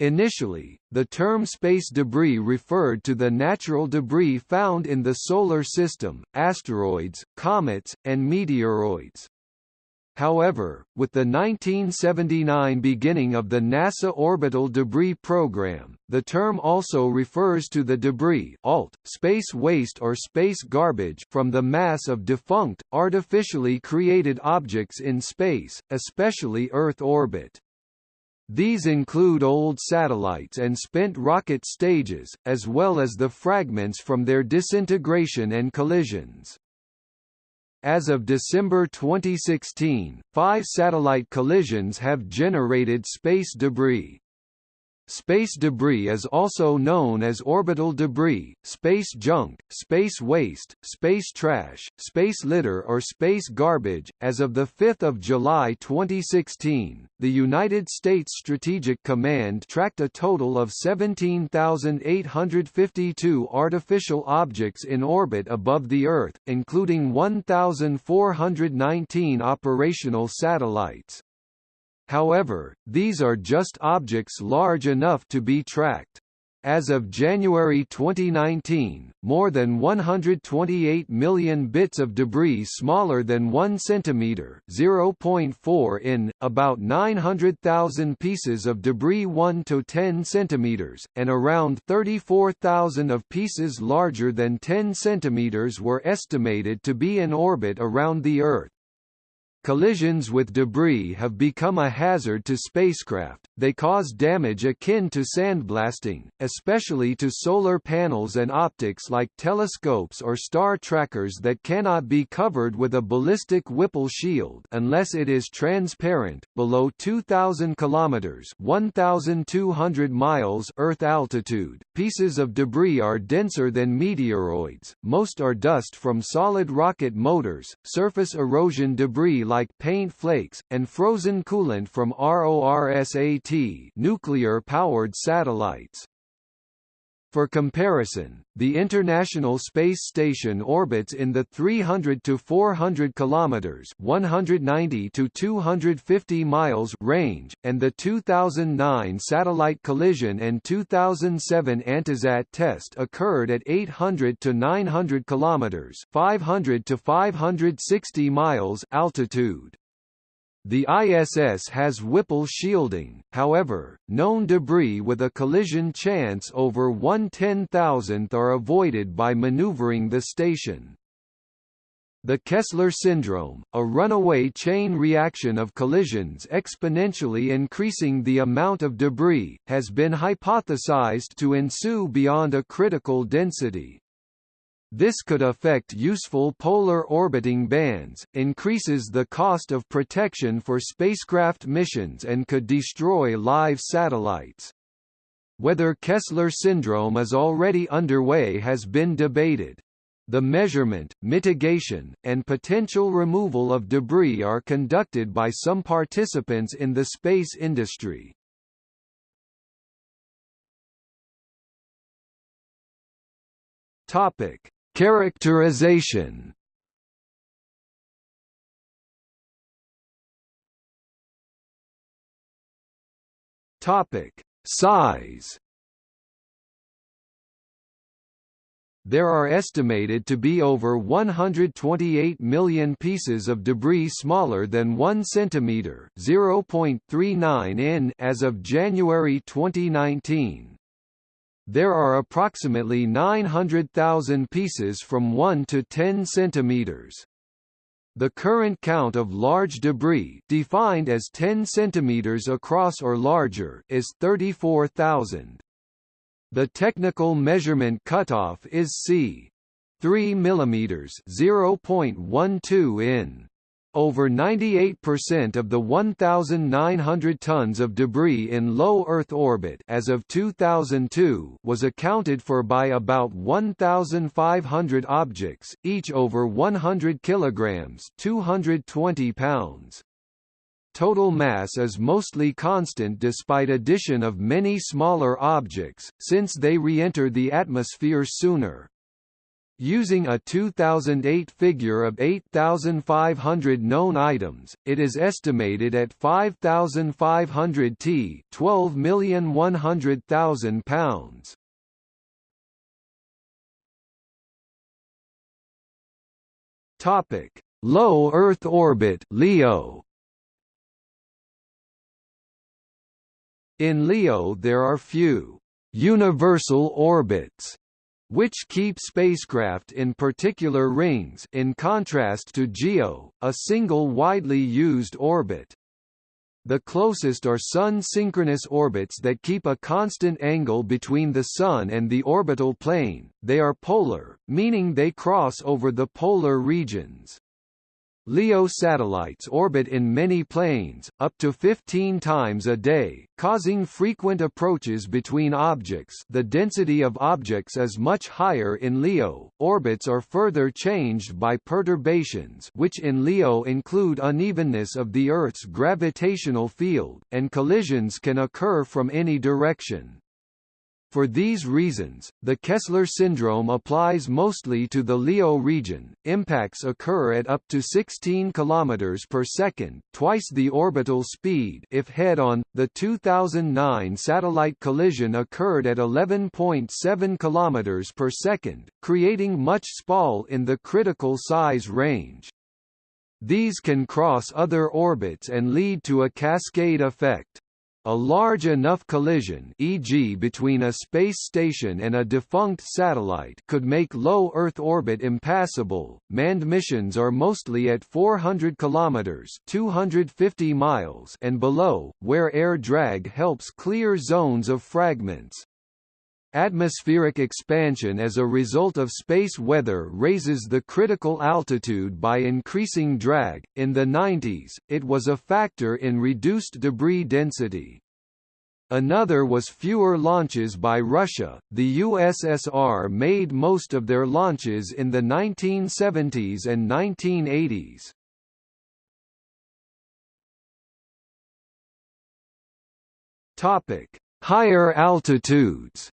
Initially, the term space debris referred to the natural debris found in the Solar System, asteroids, comets, and meteoroids. However, with the 1979 beginning of the NASA Orbital Debris Program, the term also refers to the debris alt, space waste or space garbage from the mass of defunct, artificially created objects in space, especially Earth orbit. These include old satellites and spent rocket stages, as well as the fragments from their disintegration and collisions. As of December 2016, five satellite collisions have generated space debris. Space debris is also known as orbital debris, space junk, space waste, space trash, space litter or space garbage. As of the 5th of July 2016, the United States Strategic Command tracked a total of 17,852 artificial objects in orbit above the Earth, including 1,419 operational satellites. However, these are just objects large enough to be tracked. As of January 2019, more than 128 million bits of debris smaller than 1 cm (0.4 in), about 900,000 pieces of debris 1 to 10 cm, and around 34,000 of pieces larger than 10 cm were estimated to be in orbit around the Earth. Collisions with debris have become a hazard to spacecraft, they cause damage akin to sandblasting, especially to solar panels and optics like telescopes or star trackers that cannot be covered with a ballistic Whipple shield unless it is transparent. Below 2000 kilometers (1200 miles) Earth altitude, pieces of debris are denser than meteoroids. Most are dust from solid rocket motors, surface erosion debris like paint flakes, and frozen coolant from RORSAT nuclear-powered satellites. For comparison, the International Space Station orbits in the 300 to 400 kilometers (190 to 250 miles) range, and the 2009 satellite collision and 2007 Antisat test occurred at 800 to 900 kilometers (500 to 560 miles) altitude. The ISS has Whipple shielding, however, known debris with a collision chance over 1 10,000th are avoided by maneuvering the station. The Kessler syndrome, a runaway chain reaction of collisions exponentially increasing the amount of debris, has been hypothesized to ensue beyond a critical density. This could affect useful polar orbiting bands, increases the cost of protection for spacecraft missions and could destroy live satellites. Whether Kessler syndrome is already underway has been debated. The measurement, mitigation, and potential removal of debris are conducted by some participants in the space industry. Topic: Characterization Topic: Size. There are estimated to be over 128 million pieces of debris smaller than 1 centimeter (0.39 in) as of January 2019. There are approximately 900,000 pieces from 1 to 10 centimeters. The current count of large debris defined as 10 centimeters across or larger is 34,000. The technical measurement cutoff is c. 3 mm 0.12 in. Over 98% of the 1,900 tons of debris in low Earth orbit as of 2002 was accounted for by about 1,500 objects, each over 100 kilograms (220 pounds). Total mass is mostly constant despite addition of many smaller objects, since they re-enter the atmosphere sooner. Using a 2008 figure of 8,500 known items, it is estimated at 5,500 t 12,100,000 pounds. Topic: Low Earth orbit (LEO). In LEO there are few universal orbits which keep spacecraft in particular rings in contrast to GEO, a single widely used orbit. The closest are Sun-synchronous orbits that keep a constant angle between the Sun and the orbital plane, they are polar, meaning they cross over the polar regions. LEO satellites orbit in many planes, up to 15 times a day, causing frequent approaches between objects the density of objects is much higher in LEO, orbits are further changed by perturbations which in LEO include unevenness of the Earth's gravitational field, and collisions can occur from any direction. For these reasons, the Kessler syndrome applies mostly to the LEO region. Impacts occur at up to 16 km per second, twice the orbital speed if head-on. The 2009 satellite collision occurred at 11.7 km per second, creating much spall in the critical size range. These can cross other orbits and lead to a cascade effect. A large enough collision e.g. between a space station and a defunct satellite could make low Earth orbit impassable. Manned missions are mostly at 400 kilometers (250 miles) and below, where air drag helps clear zones of fragments. Atmospheric expansion as a result of space weather raises the critical altitude by increasing drag. In the 90s, it was a factor in reduced debris density. Another was fewer launches by Russia. The USSR made most of their launches in the 1970s and 1980s. Topic: Higher altitudes.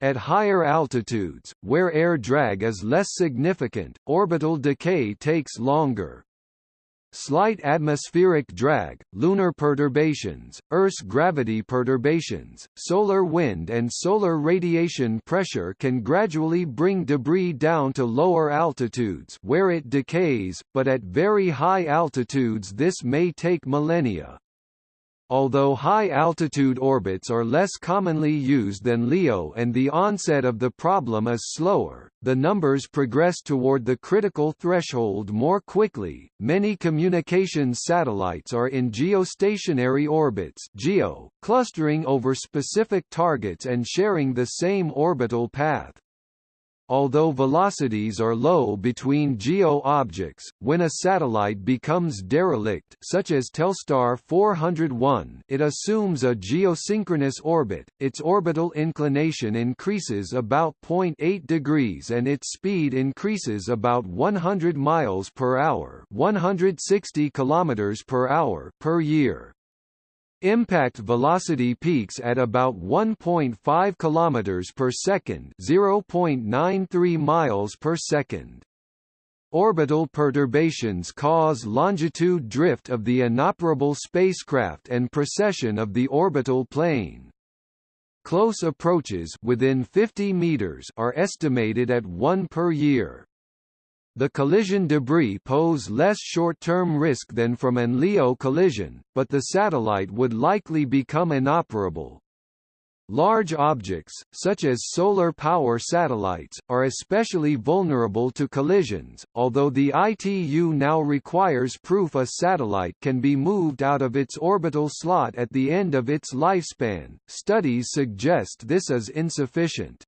At higher altitudes, where air drag is less significant, orbital decay takes longer. Slight atmospheric drag, lunar perturbations, Earth's gravity perturbations, solar wind and solar radiation pressure can gradually bring debris down to lower altitudes where it decays, but at very high altitudes this may take millennia. Although high-altitude orbits are less commonly used than LEO and the onset of the problem is slower, the numbers progress toward the critical threshold more quickly. Many communications satellites are in geostationary orbits (GEO), clustering over specific targets and sharing the same orbital path. Although velocities are low between GEO objects, when a satellite becomes derelict such as Telstar 401 it assumes a geosynchronous orbit, its orbital inclination increases about 0.8 degrees and its speed increases about 100 miles per hour 160 kilometers per hour per year. Impact velocity peaks at about 1.5 km per second, 0.93 miles per second. Orbital perturbations cause longitude drift of the inoperable spacecraft and precession of the orbital plane. Close approaches within 50 meters are estimated at 1 per year. The collision debris pose less short-term risk than from an LEO collision, but the satellite would likely become inoperable. Large objects, such as solar power satellites, are especially vulnerable to collisions, although the ITU now requires proof a satellite can be moved out of its orbital slot at the end of its lifespan. Studies suggest this is insufficient.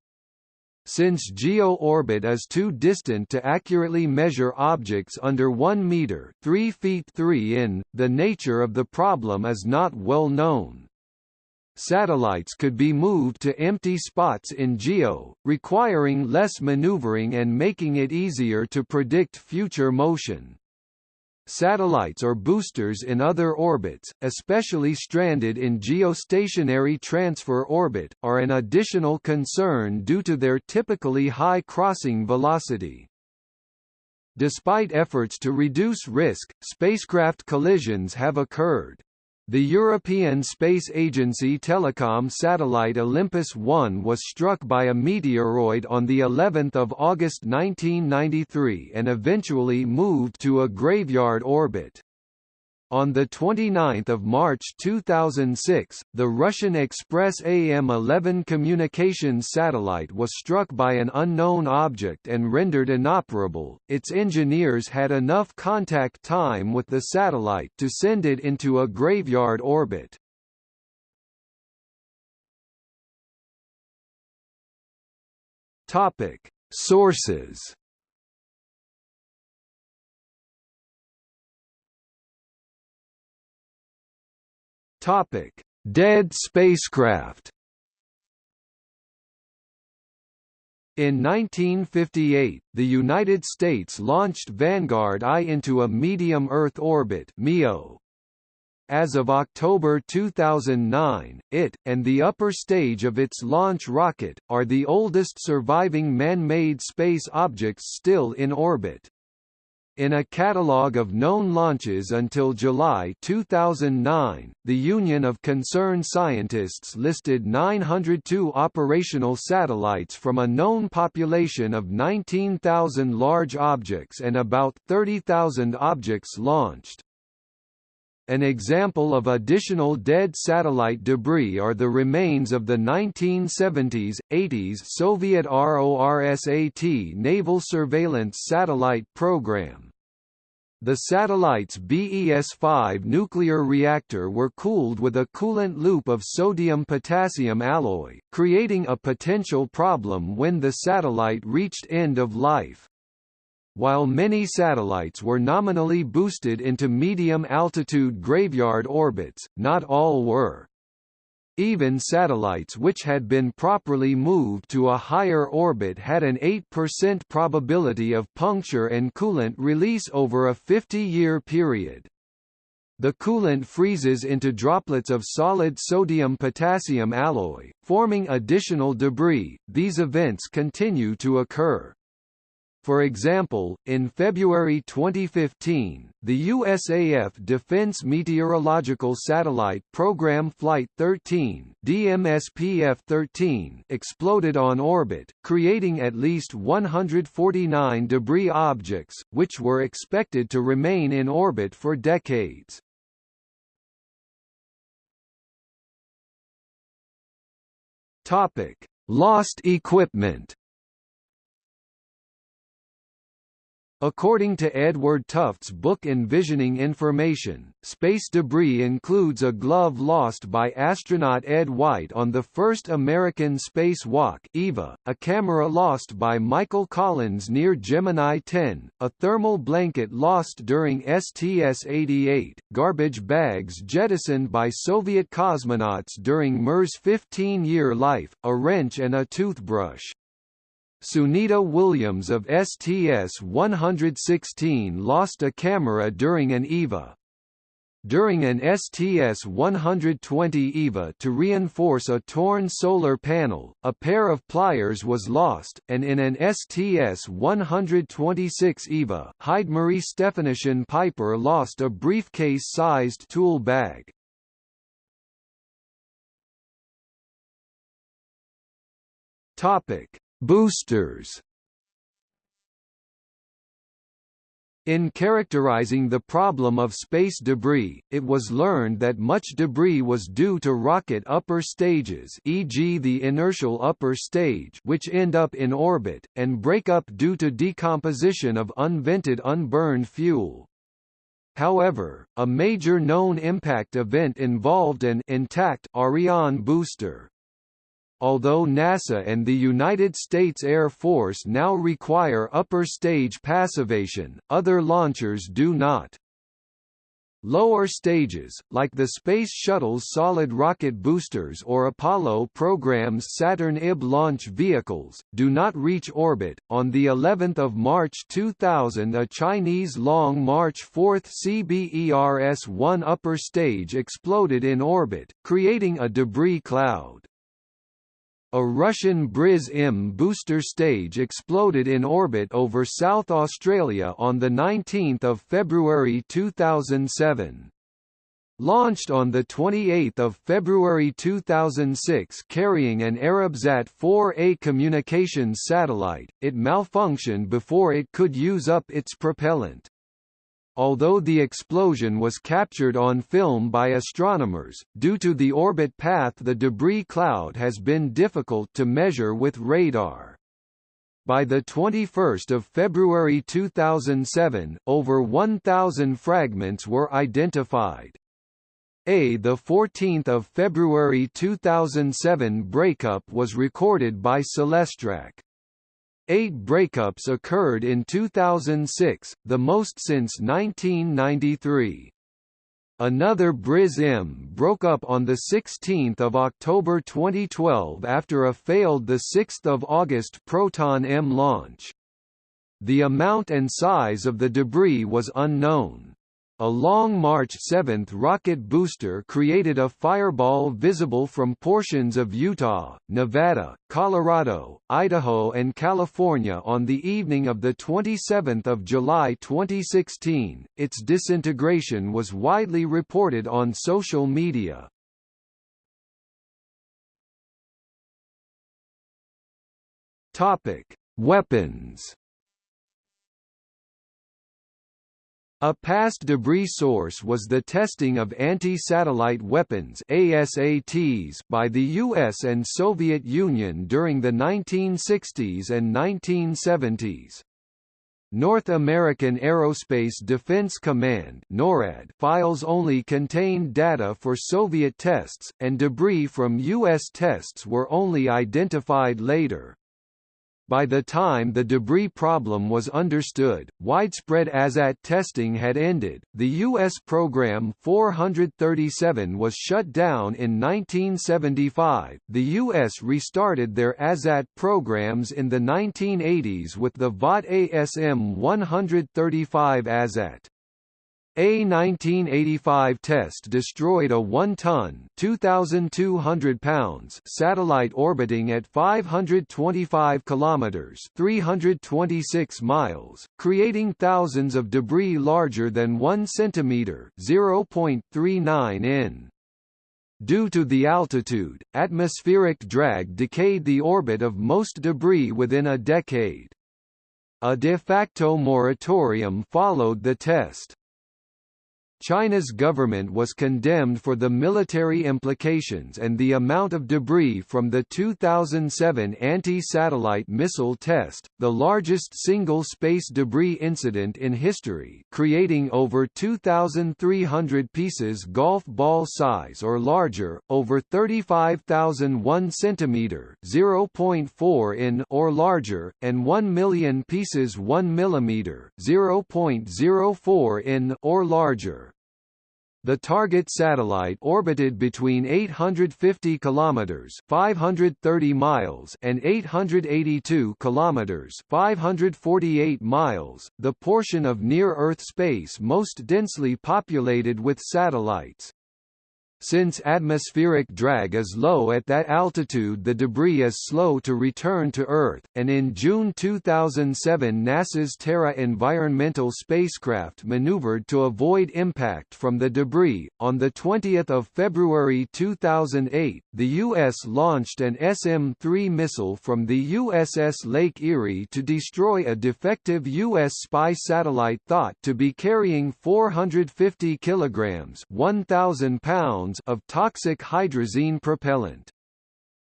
Since GEO orbit is too distant to accurately measure objects under 1 meter 3 feet 3 in, the nature of the problem is not well known. Satellites could be moved to empty spots in GEO, requiring less maneuvering and making it easier to predict future motion. Satellites or boosters in other orbits, especially stranded in geostationary transfer orbit, are an additional concern due to their typically high crossing velocity. Despite efforts to reduce risk, spacecraft collisions have occurred. The European Space Agency telecom satellite Olympus 1 was struck by a meteoroid on the 11th of August 1993 and eventually moved to a graveyard orbit. On 29 March 2006, the Russian Express AM-11 communications satellite was struck by an unknown object and rendered inoperable. Its engineers had enough contact time with the satellite to send it into a graveyard orbit. Topic: Sources Topic: Dead spacecraft. In 1958, the United States launched Vanguard I into a medium Earth orbit (MEO). As of October 2009, it, and the upper stage of its launch rocket, are the oldest surviving man-made space objects still in orbit. In a catalogue of known launches until July 2009, the Union of Concerned Scientists listed 902 operational satellites from a known population of 19,000 large objects and about 30,000 objects launched. An example of additional dead satellite debris are the remains of the 1970s, 80s Soviet RORSAT naval surveillance satellite program. The satellite's BES-5 nuclear reactor were cooled with a coolant loop of sodium-potassium alloy, creating a potential problem when the satellite reached end of life. While many satellites were nominally boosted into medium-altitude graveyard orbits, not all were. Even satellites which had been properly moved to a higher orbit had an 8% probability of puncture and coolant release over a 50-year period. The coolant freezes into droplets of solid sodium-potassium alloy, forming additional debris. These events continue to occur. For example, in February 2015, the USAF Defense Meteorological Satellite Program Flight 13 DMSPF-13 exploded on orbit, creating at least 149 debris objects, which were expected to remain in orbit for decades. Topic: Lost equipment According to Edward Tufte's book Envisioning Information, space debris includes a glove lost by astronaut Ed White on the first American spacewalk EVA, a camera lost by Michael Collins near Gemini 10, a thermal blanket lost during STS-88, garbage bags jettisoned by Soviet cosmonauts during Mir's 15-year life, a wrench and a toothbrush. Sunita Williams of STS-116 lost a camera during an EVA. During an STS-120 EVA to reinforce a torn solar panel, a pair of pliers was lost, and in an STS-126 EVA, Heidemarie Stefanyshyn-Piper lost a briefcase-sized tool bag. Topic Boosters In characterizing the problem of space debris, it was learned that much debris was due to rocket upper stages e.g. the inertial upper stage which end up in orbit, and break up due to decomposition of unvented unburned fuel. However, a major known impact event involved an intact Ariane booster, although NASA and the United States Air Force now require upper stage passivation, other launchers do not. Lower stages, like the Space Shuttle's solid rocket boosters or Apollo program's Saturn IB launch vehicles, do not reach orbit. On the 11th of March 2000, a Chinese Long March 4 CBERS-1 upper stage exploded in orbit, creating a debris cloud. A Russian Briz-M booster stage exploded in orbit over South Australia on 19 February 2007. Launched on 28 February 2006 carrying an Arabsat 4A communications satellite, it malfunctioned before it could use up its propellant. Although the explosion was captured on film by astronomers, due to the orbit path the debris cloud has been difficult to measure with radar. By 21 February 2007, over 1,000 fragments were identified. A 14 February 2007 breakup was recorded by Celestrak. Eight breakups occurred in 2006, the most since 1993. Another Briz-M broke up on 16 October 2012 after a failed 6 August Proton-M launch. The amount and size of the debris was unknown. A Long March 7 rocket booster created a fireball visible from portions of Utah, Nevada, Colorado, Idaho and California on the evening of 27 July 2016. Its disintegration was widely reported on social media. Topic: Weapons A past debris source was the testing of anti-satellite weapons ASATs by the US and Soviet Union during the 1960s and 1970s. North American Aerospace Defense Command NORAD files only contained data for Soviet tests, and debris from U.S. tests were only identified later. By the time the debris problem was understood, widespread ASAT testing had ended. The U.S. program 437 was shut down in 1975. The U.S. restarted their ASAT programs in the 1980s with the Vought ASM 135 ASAT. A 1985 test destroyed a 1-ton (2,200 pounds) satellite orbiting at 525 kilometers (326 miles), creating thousands of debris larger than 1 centimeter (0.39 in). Due to the altitude, atmospheric drag decayed the orbit of most debris within a decade. A de facto moratorium followed the test. China's government was condemned for the military implications and the amount of debris from the 2007 anti-satellite missile test, the largest single space debris incident in history creating over 2,300 pieces golf ball size or larger, over 35,001 centimeter (0.4 in) or larger, and 1 million pieces 1 millimeter (0.04 in) or larger. The target satellite orbited between 850 kilometers (530 miles) and 882 kilometers (548 miles), the portion of near-Earth space most densely populated with satellites. Since atmospheric drag is low at that altitude the debris is slow to return to Earth, and in June 2007 NASA's Terra environmental spacecraft maneuvered to avoid impact from the debris. On 20 February 2008, the U.S. launched an SM-3 missile from the USS Lake Erie to destroy a defective U.S. spy satellite thought to be carrying 450 kilograms 1,000 pounds pounds of toxic hydrazine propellant.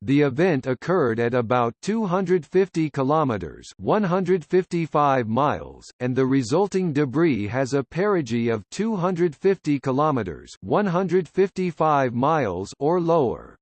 The event occurred at about 250 kilometers (155 miles), and the resulting debris has a perigee of 250 kilometers (155 miles) or lower.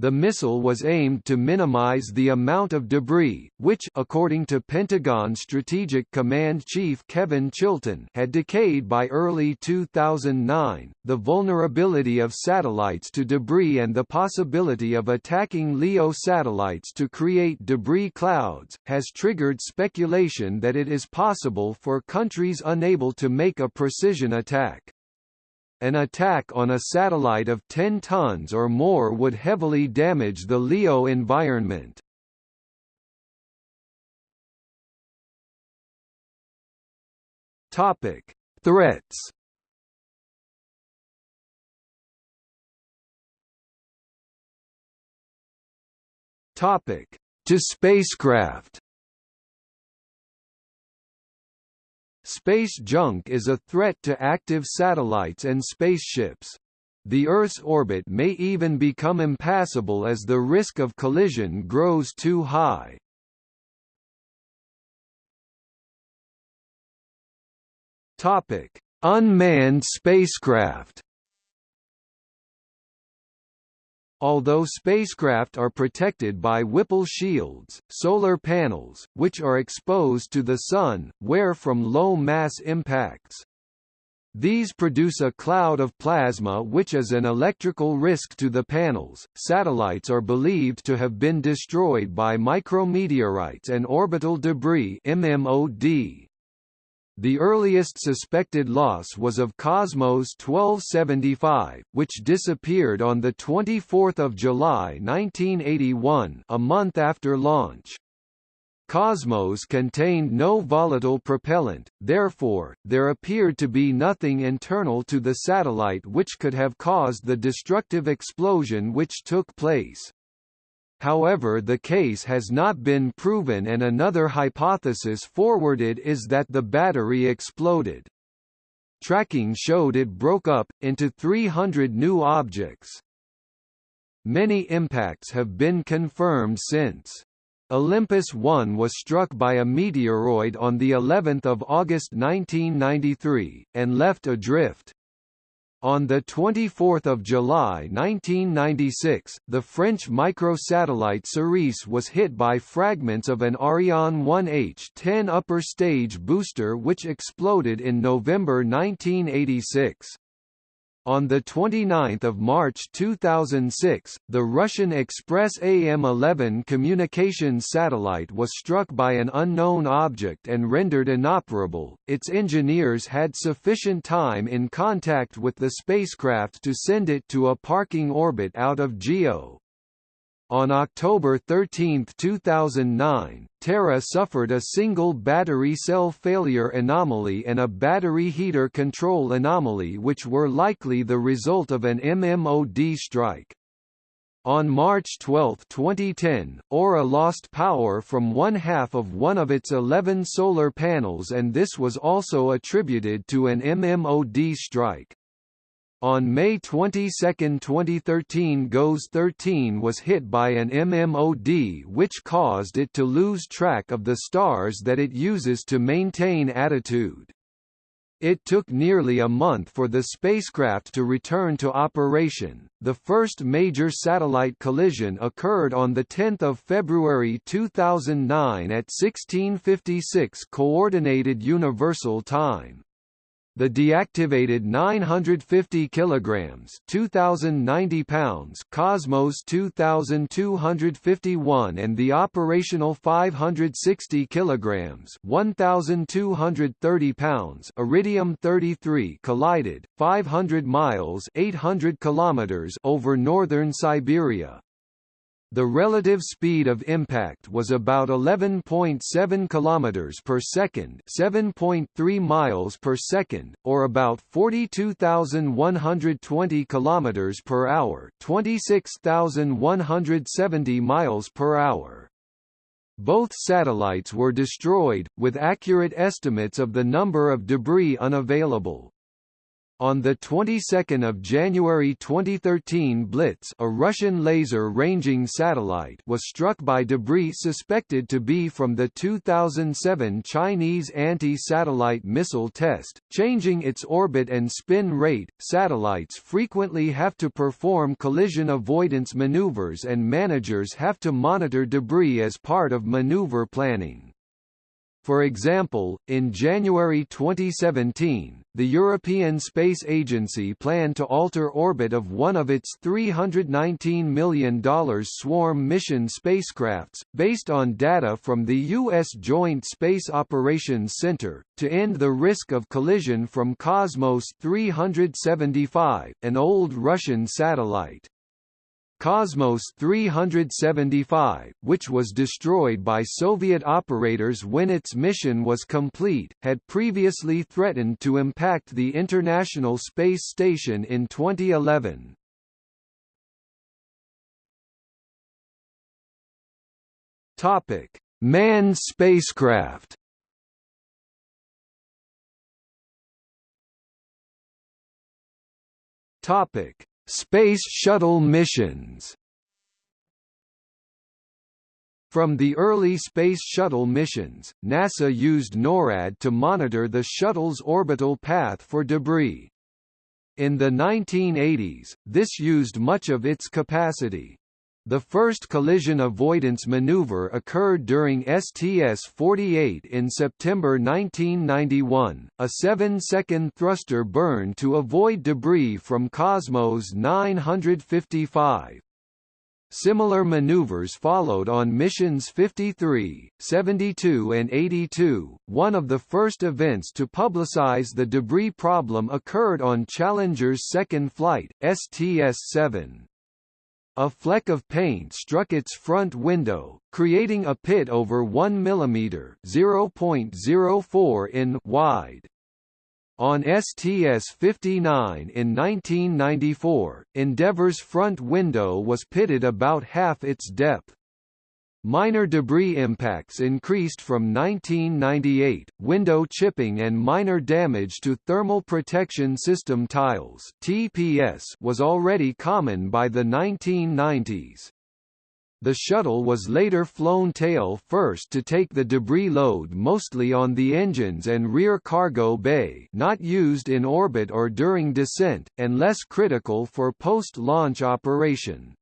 The missile was aimed to minimize the amount of debris, which according to Pentagon Strategic Command Chief Kevin Chilton had decayed by early 2009. The vulnerability of satellites to debris and the possibility of attacking LEO satellites to create debris clouds has triggered speculation that it is possible for countries unable to make a precision attack. An attack on a satellite of 10 tons or more would heavily damage the LEO environment. Topic: Threats. Topic: To spacecraft. Space junk is a threat to active satellites and spaceships. The Earth's orbit may even become impassable as the risk of collision grows too high. Topic: Unmanned spacecraft. Although spacecraft are protected by Whipple shields, solar panels, which are exposed to the Sun, wear from low-mass impacts. These produce a cloud of plasma which is an electrical risk to the panels. Satellites are believed to have been destroyed by micrometeorites and orbital debris (MMOD). The earliest suspected loss was of Cosmos 1275, which disappeared on 24 July 1981 a month after launch. Cosmos contained no volatile propellant, therefore, there appeared to be nothing internal to the satellite which could have caused the destructive explosion which took place. However the case has not been proven and another hypothesis forwarded is that the battery exploded. Tracking showed it broke up, into 300 new objects. Many impacts have been confirmed since. Olympus 1 was struck by a meteoroid on the 11th of August 1993 and left adrift. On 24 July 1996, the French microsatellite Cerise was hit by fragments of an Ariane 1H-10 upper stage booster which exploded in November 1986. On 29 March 2006, the Russian Express AM-11 communications satellite was struck by an unknown object and rendered inoperable. Its engineers had sufficient time in contact with the spacecraft to send it to a parking orbit out of GEO. On October 13, 2009, Terra suffered a single battery cell failure anomaly and a battery heater control anomaly which were likely the result of an MMOD strike. On March 12, 2010, Aura lost power from one half of one of its 11 solar panels and this was also attributed to an MMOD strike. On May 22, 2013 GOES 13 was hit by an MMOD which caused it to lose track of the stars that it uses to maintain attitude. It took nearly a month for the spacecraft to return to operation. The first major satellite collision occurred on the 10th of February 2009 at 1656 coordinated universal time. The deactivated 950 kilograms, 2090 pounds Cosmos 2251 and the operational 560 kilograms, 1230 pounds Iridium 33 collided 500 miles, 800 kilometers over northern Siberia. The relative speed of impact was about 11.7 km per second, 7.3 miles per second, or about 42,120 km per hour, 26,170 miles per hour. Both satellites were destroyed, with accurate estimates of the number of debris unavailable. On the 22nd of January 2013 BLITS a Russian laser-ranging satellite was struck by debris suspected to be from the 2007 Chinese anti-satellite missile test, changing its orbit and spin rate. Satellites frequently have to perform collision avoidance maneuvers and managers have to monitor debris as part of maneuver planning. For example, in January 2017, the European Space Agency planned to alter orbit of one of its $319 million Swarm mission spacecrafts, based on data from the U.S. Joint Space Operations Center, to end the risk of collision from Cosmos 375, an old Russian satellite. Cosmos 375, which was destroyed by Soviet operators when its mission was complete, had previously threatened to impact the International Space Station in 2011. Topic: Manned spacecraft. Topic: Space Shuttle missions From the early Space Shuttle missions, NASA used NORAD to monitor the shuttle's orbital path for debris. In the 1980s, this used much of its capacity. The first collision avoidance maneuver occurred during STS-48 in September 1991, a seven-second thruster burn to avoid debris from Cosmos 955. Similar maneuvers followed on missions 53, 72 and 82. One of the first events to publicize the debris problem occurred on Challenger's second flight, STS-7. A fleck of paint struck its front window, creating a pit over 1 mm (0.04 in) wide. On STS-59 in 1994, Endeavour's front window was pitted about half its depth. Minor debris impacts increased from 1998, window chipping and minor damage to thermal protection system tiles TPS was already common by the 1990s. The shuttle was later flown tail first to take the debris load mostly on the engines and rear cargo bay not used in orbit or during descent, and less critical for post-launch operation.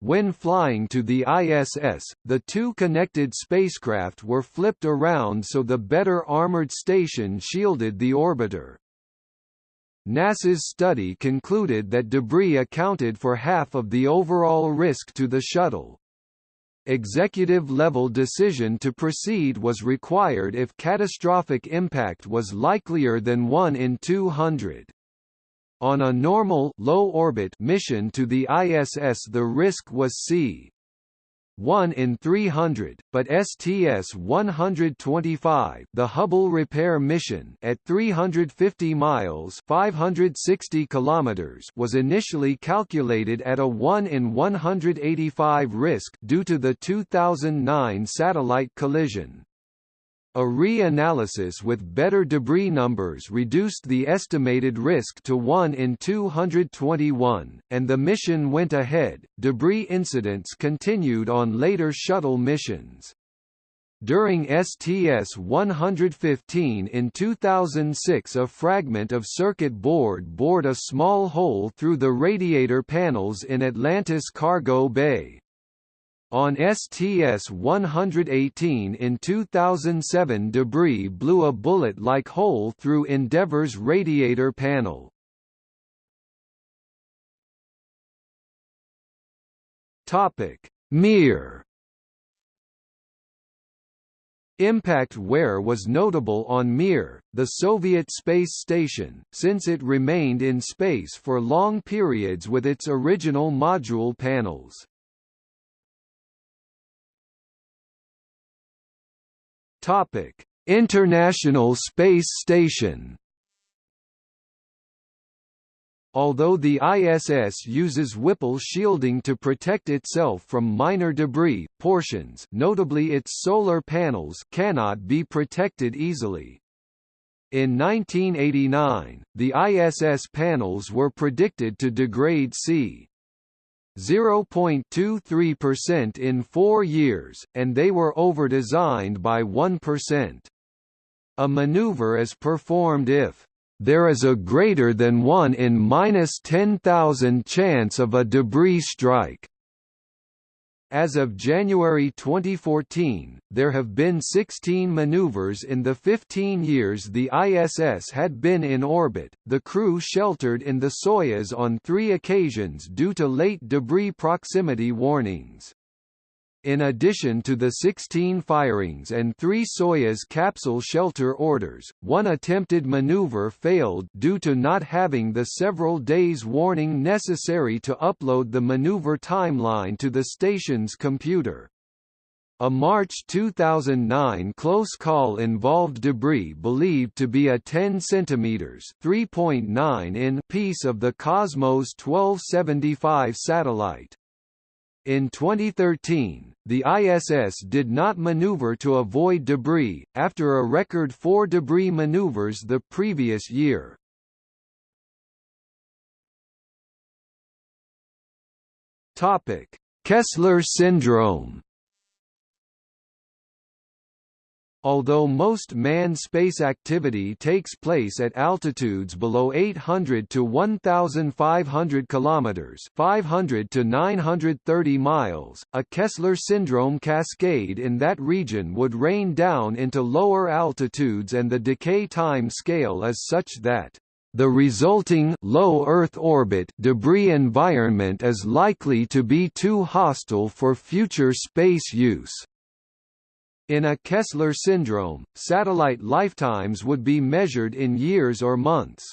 When flying to the ISS, the two connected spacecraft were flipped around so the better armored station shielded the orbiter. NASA's study concluded that debris accounted for half of the overall risk to the shuttle. Executive-level decision to proceed was required if catastrophic impact was likelier than 1 in 200. On a normal low-orbit mission to the ISS the risk was c. 1 in 300, but STS-125 the Hubble repair mission at 350 miles 560 kilometers was initially calculated at a 1 in 185 risk due to the 2009 satellite collision. A re-analysis with better debris numbers reduced the estimated risk to 1 in 221, and the mission went ahead. Debris incidents continued on later shuttle missions. During STS-115 in 2006 a fragment of circuit board bored a small hole through the radiator panels in Atlantis Cargo Bay. On STS-118 in 2007 debris blew a bullet-like hole through Endeavour's radiator panel. Mir Impact wear was notable on Mir, the Soviet space station, since it remained in space for long periods with its original module panels. Topic: International Space Station. Although the ISS uses Whipple shielding to protect itself from minor debris, portions notably its solar panels cannot be protected easily. In 1989, the ISS panels were predicted to degrade c. 0.23% in four years, and they were overdesigned by 1%. A maneuver is performed if there is a greater than 1 in minus 10,000 chance of a debris strike. As of January 2014, there have been 16 maneuvers in the 15 years the ISS had been in orbit. The crew sheltered in the Soyuz on three occasions due to late debris proximity warnings. In addition to the 16 firings and three Soyuz capsule shelter orders, one attempted maneuver failed due to not having the several days warning necessary to upload the maneuver timeline to the station's computer. A March 2009 close call involved debris believed to be a 10 cm (3.9 in) piece of the Cosmos 1275 satellite. In 2013, the ISS did not maneuver to avoid debris, after a record four debris maneuvers the previous year. Kessler syndrome Although most manned space activity takes place at altitudes below 800 to 1500 kilometers, 500 to 930 miles, a Kessler syndrome cascade in that region would rain down into lower altitudes and the decay time scale is such that the resulting low Earth orbit debris environment is likely to be too hostile for future space use. In a Kessler syndrome, satellite lifetimes would be measured in years or months.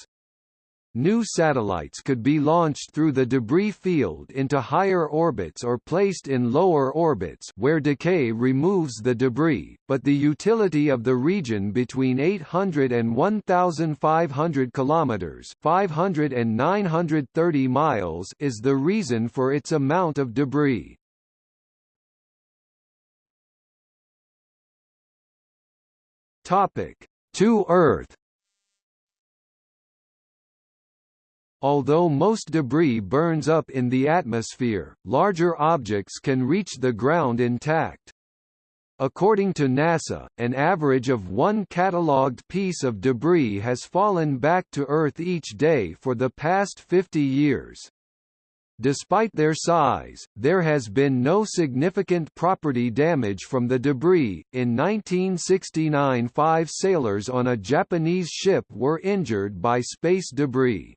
New satellites could be launched through the debris field into higher orbits or placed in lower orbits where decay removes the debris, but the utility of the region between 800 and 1500 kilometers, 500 and 930 miles is the reason for its amount of debris. Topic: To Earth. Although most debris burns up in the atmosphere, larger objects can reach the ground intact. According to NASA, an average of one catalogued piece of debris has fallen back to Earth each day for the past 50 years. Despite their size, there has been no significant property damage from the debris. In 1969, five sailors on a Japanese ship were injured by space debris.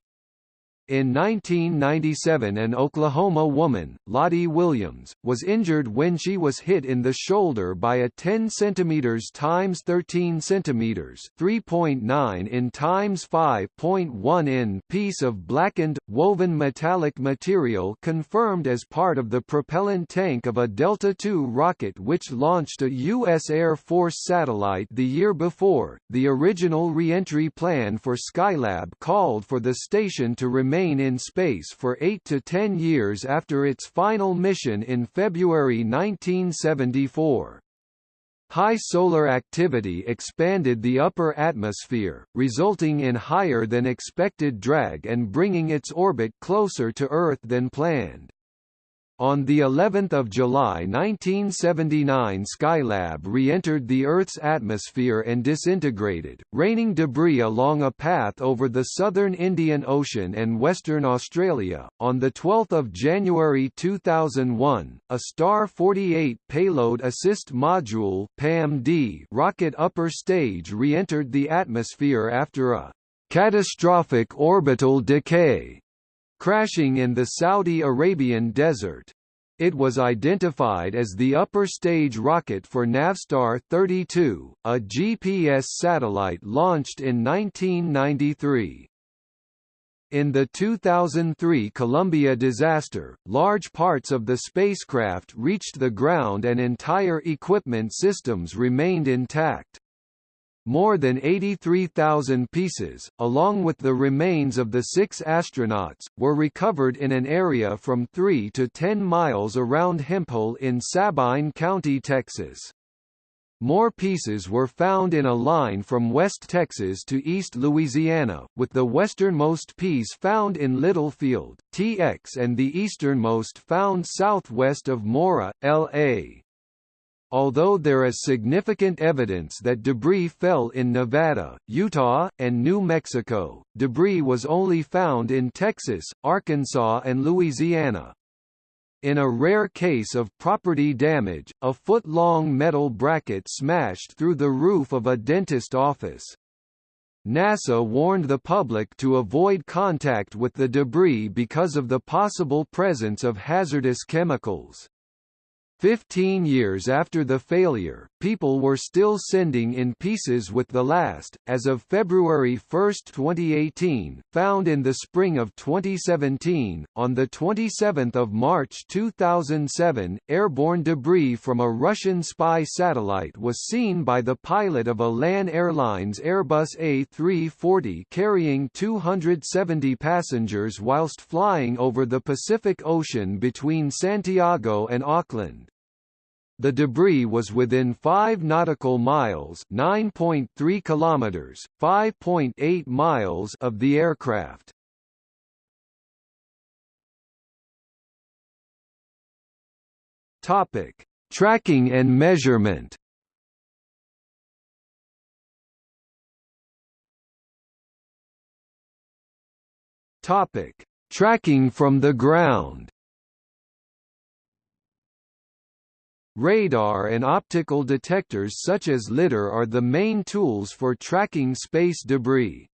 In 1997 an Oklahoma woman, Lottie Williams, was injured when she was hit in the shoulder by a 10 cm x 13 cm 3.9 in x 5.1 in piece of blackened, woven metallic material confirmed as part of the propellant tank of a Delta II rocket which launched a U.S. Air Force satellite the year before. The original reentry plan for Skylab called for the station to remain remain in space for 8 to 10 years after its final mission in February 1974. High solar activity expanded the upper atmosphere, resulting in higher than expected drag and bringing its orbit closer to Earth than planned. On the 11th of July 1979 Skylab re-entered the Earth's atmosphere and disintegrated, raining debris along a path over the southern Indian Ocean and Western Australia. On the 12th of January 2001, a Star 48 payload assist module (PAM-D) rocket upper stage re-entered the atmosphere after a catastrophic orbital decay crashing in the Saudi Arabian desert. It was identified as the upper stage rocket for Navstar 32, a GPS satellite launched in 1993. In the 2003 Columbia disaster, large parts of the spacecraft reached the ground and entire equipment systems remained intact. More than 83,000 pieces, along with the remains of the six astronauts, were recovered in an area from 3 to 10 miles around Hemphill in Sabine County, Texas. More pieces were found in a line from West Texas to East Louisiana, with the westernmost piece found in Littlefield, TX and the easternmost found southwest of Mora, LA. Although there is significant evidence that debris fell in Nevada, Utah, and New Mexico, debris was only found in Texas, Arkansas and Louisiana. In a rare case of property damage, a foot-long metal bracket smashed through the roof of a dentist office. NASA warned the public to avoid contact with the debris because of the possible presence of hazardous chemicals. Fifteen years after the failure, people were still sending in pieces with the last, as of February 1, 2018, found in the spring of 2017. On the 27 March 2007, airborne debris from a Russian spy satellite was seen by the pilot of a LAN Airlines Airbus A340 carrying 270 passengers whilst flying over the Pacific Ocean between Santiago and Auckland. The debris was within 5 nautical miles, 9.3 kilometers, 5.8 miles of the aircraft. Topic: Tracking and measurement. Topic: Tracking from the ground. Radar and optical detectors such as LiDAR are the main tools for tracking space debris.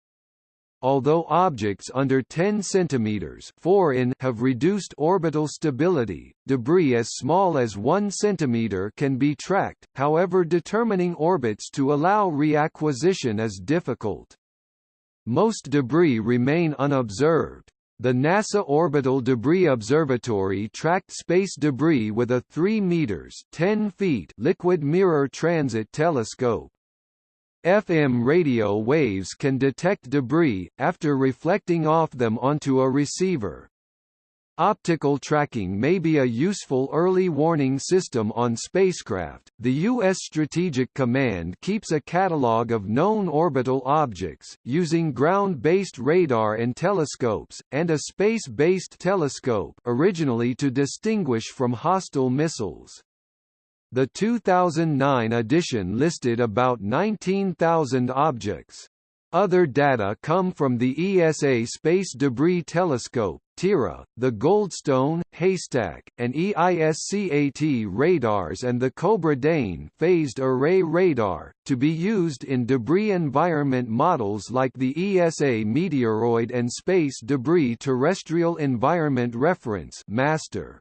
Although objects under 10 cm 4 in have reduced orbital stability, debris as small as 1 cm can be tracked, however determining orbits to allow reacquisition is difficult. Most debris remain unobserved. The NASA Orbital Debris Observatory tracked space debris with a 3 meters 10 feet liquid mirror transit telescope. FM radio waves can detect debris, after reflecting off them onto a receiver. Optical tracking may be a useful early warning system on spacecraft. The U.S. Strategic Command keeps a catalog of known orbital objects, using ground-based radar and telescopes, and a space-based telescope originally to distinguish from hostile missiles. The 2009 edition listed about 19,000 objects. Other data come from the ESA Space Debris Telescope, TIRA, the Goldstone, Haystack, and EISCAT radars and the Cobra Dane phased array radar, to be used in debris environment models like the ESA Meteoroid and Space Debris Terrestrial Environment Reference MASTER.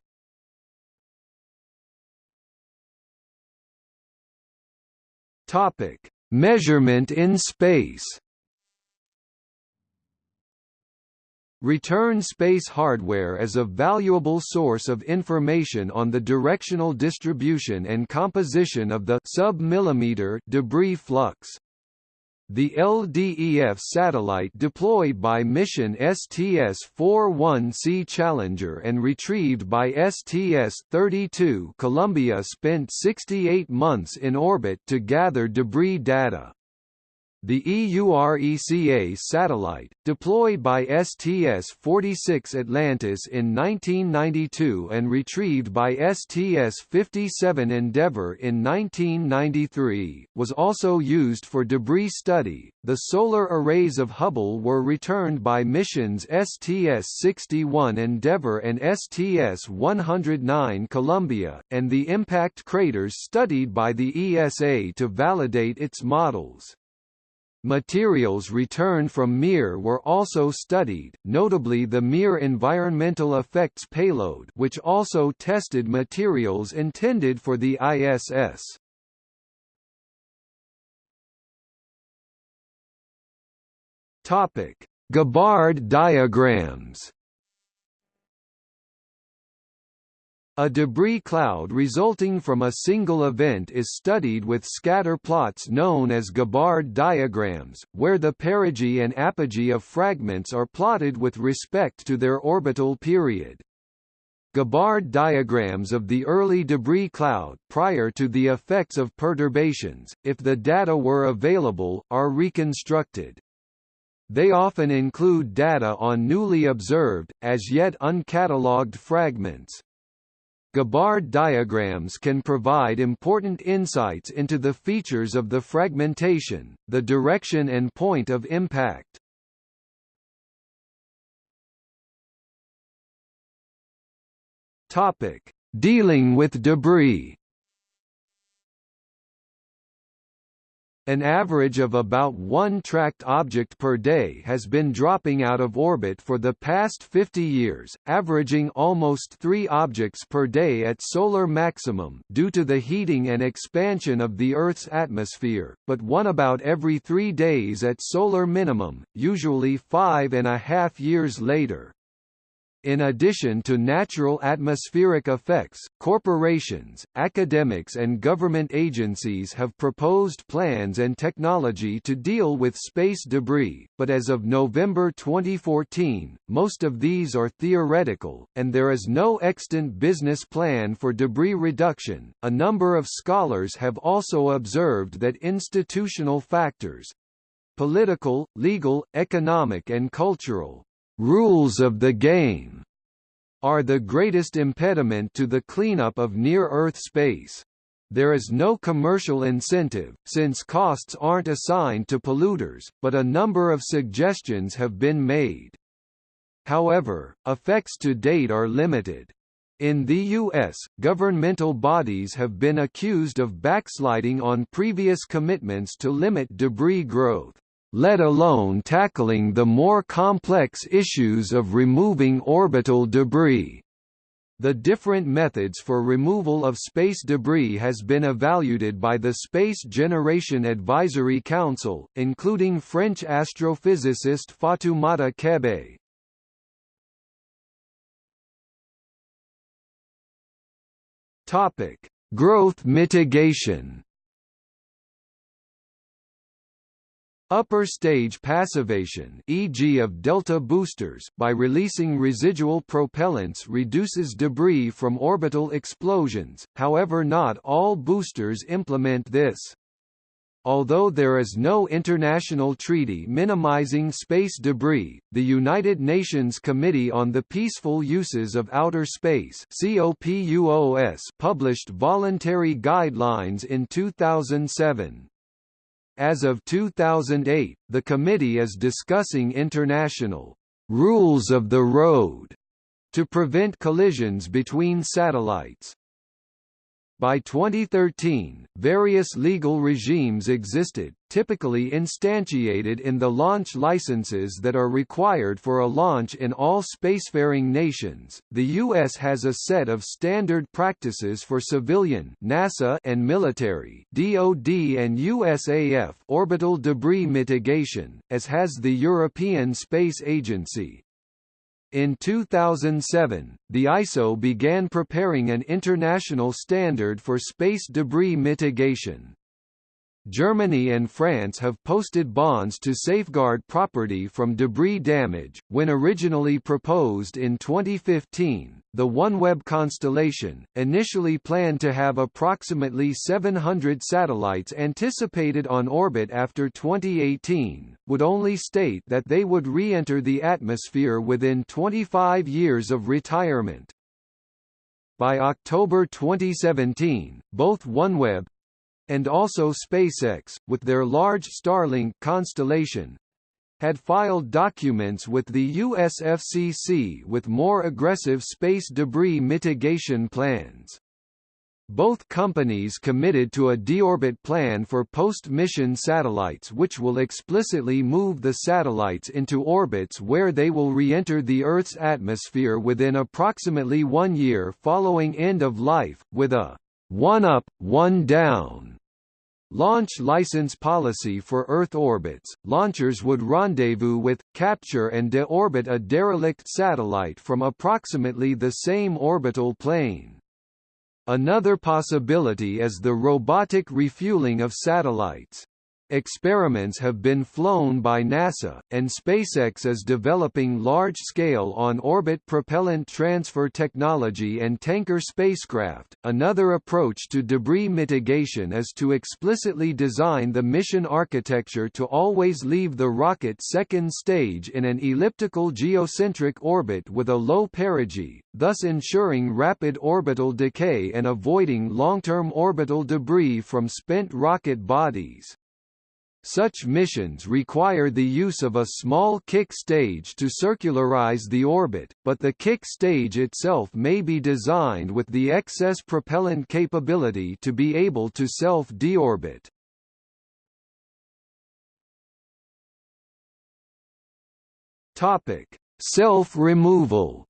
Measurement in space. Return space hardware is a valuable source of information on the directional distribution and composition of the sub-millimeter debris flux. The LDEF satellite deployed by mission STS-41C Challenger and retrieved by STS-32 Columbia spent 68 months in orbit to gather debris data. The EURECA satellite, deployed by STS-46 Atlantis in 1992 and retrieved by STS-57 Endeavour in 1993, was also used for debris study. The solar arrays of Hubble were returned by missions STS-61 Endeavour and STS-109 Columbia, and the impact craters studied by the ESA to validate its models. Materials returned from Mir were also studied, notably the Mir Environmental Effects payload which also tested materials intended for the ISS. Gabbard diagrams A debris cloud resulting from a single event is studied with scatter plots known as Gabbard diagrams, where the perigee and apogee of fragments are plotted with respect to their orbital period. Gabbard diagrams of the early debris cloud prior to the effects of perturbations, if the data were available, are reconstructed. They often include data on newly observed, as yet uncatalogued fragments. Gabbard diagrams can provide important insights into the features of the fragmentation, the direction and point of impact. Topic: Dealing with debris. An average of about one tracked object per day has been dropping out of orbit for the past 50 years, averaging almost three objects per day at solar maximum due to the heating and expansion of the Earth's atmosphere, but one about every three days at solar minimum, usually five and a half years later. In addition to natural atmospheric effects, corporations, academics and government agencies have proposed plans and technology to deal with space debris, but as of November 2014, most of these are theoretical, and there is no extant business plan for debris reduction. A number of scholars have also observed that institutional factors political, legal, economic and cultural rules of the game are the greatest impediment to the cleanup of near-Earth space. There is no commercial incentive, since costs aren't assigned to polluters, but a number of suggestions have been made. However, effects to date are limited. In the U.S., governmental bodies have been accused of backsliding on previous commitments to limit debris growth let alone tackling the more complex issues of removing orbital debris. The different methods for removal of space debris has been evaluated by the Space Generation Advisory Council, including French astrophysicist Fatoumata Kebe. Topic: Growth mitigation. Upper stage passivation e.g. of delta boosters by releasing residual propellants reduces debris from orbital explosions, however not all boosters implement this. Although there is no international treaty minimizing space debris, the United Nations Committee on the Peaceful Uses of Outer Space published voluntary guidelines in 2007. As of 2008, the committee is discussing international rules of the road to prevent collisions between satellites. By 2013, various legal regimes existed, typically instantiated in the launch licenses that are required for a launch in all spacefaring nations. The US has a set of standard practices for civilian NASA and military DoD and USAF orbital debris mitigation, as has the European Space Agency. In 2007, the ISO began preparing an international standard for space debris mitigation. Germany and France have posted bonds to safeguard property from debris damage. When originally proposed in 2015, the OneWeb constellation, initially planned to have approximately 700 satellites anticipated on orbit after 2018, would only state that they would re-enter the atmosphere within 25 years of retirement. By October 2017, both OneWeb, and also SpaceX, with their large Starlink constellation, had filed documents with the USFCC with more aggressive space debris mitigation plans. Both companies committed to a deorbit plan for post-mission satellites which will explicitly move the satellites into orbits where they will re-enter the Earth's atmosphere within approximately one year following end of life, with a one up, one down Launch license policy for Earth orbits, launchers would rendezvous with, capture and deorbit a derelict satellite from approximately the same orbital plane. Another possibility is the robotic refueling of satellites. Experiments have been flown by NASA, and SpaceX is developing large-scale on-orbit propellant transfer technology and tanker spacecraft. Another approach to debris mitigation is to explicitly design the mission architecture to always leave the rocket second stage in an elliptical geocentric orbit with a low perigee, thus ensuring rapid orbital decay and avoiding long-term orbital debris from spent rocket bodies. Such missions require the use of a small kick stage to circularize the orbit, but the kick stage itself may be designed with the excess propellant capability to be able to self-deorbit. Self-removal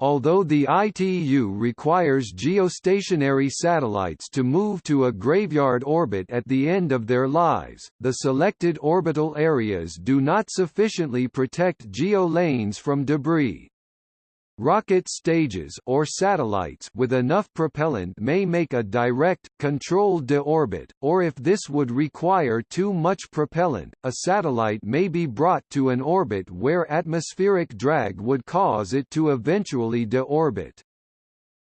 Although the ITU requires geostationary satellites to move to a graveyard orbit at the end of their lives, the selected orbital areas do not sufficiently protect geo-lanes from debris. Rocket stages or satellites with enough propellant may make a direct, controlled deorbit, or if this would require too much propellant, a satellite may be brought to an orbit where atmospheric drag would cause it to eventually deorbit.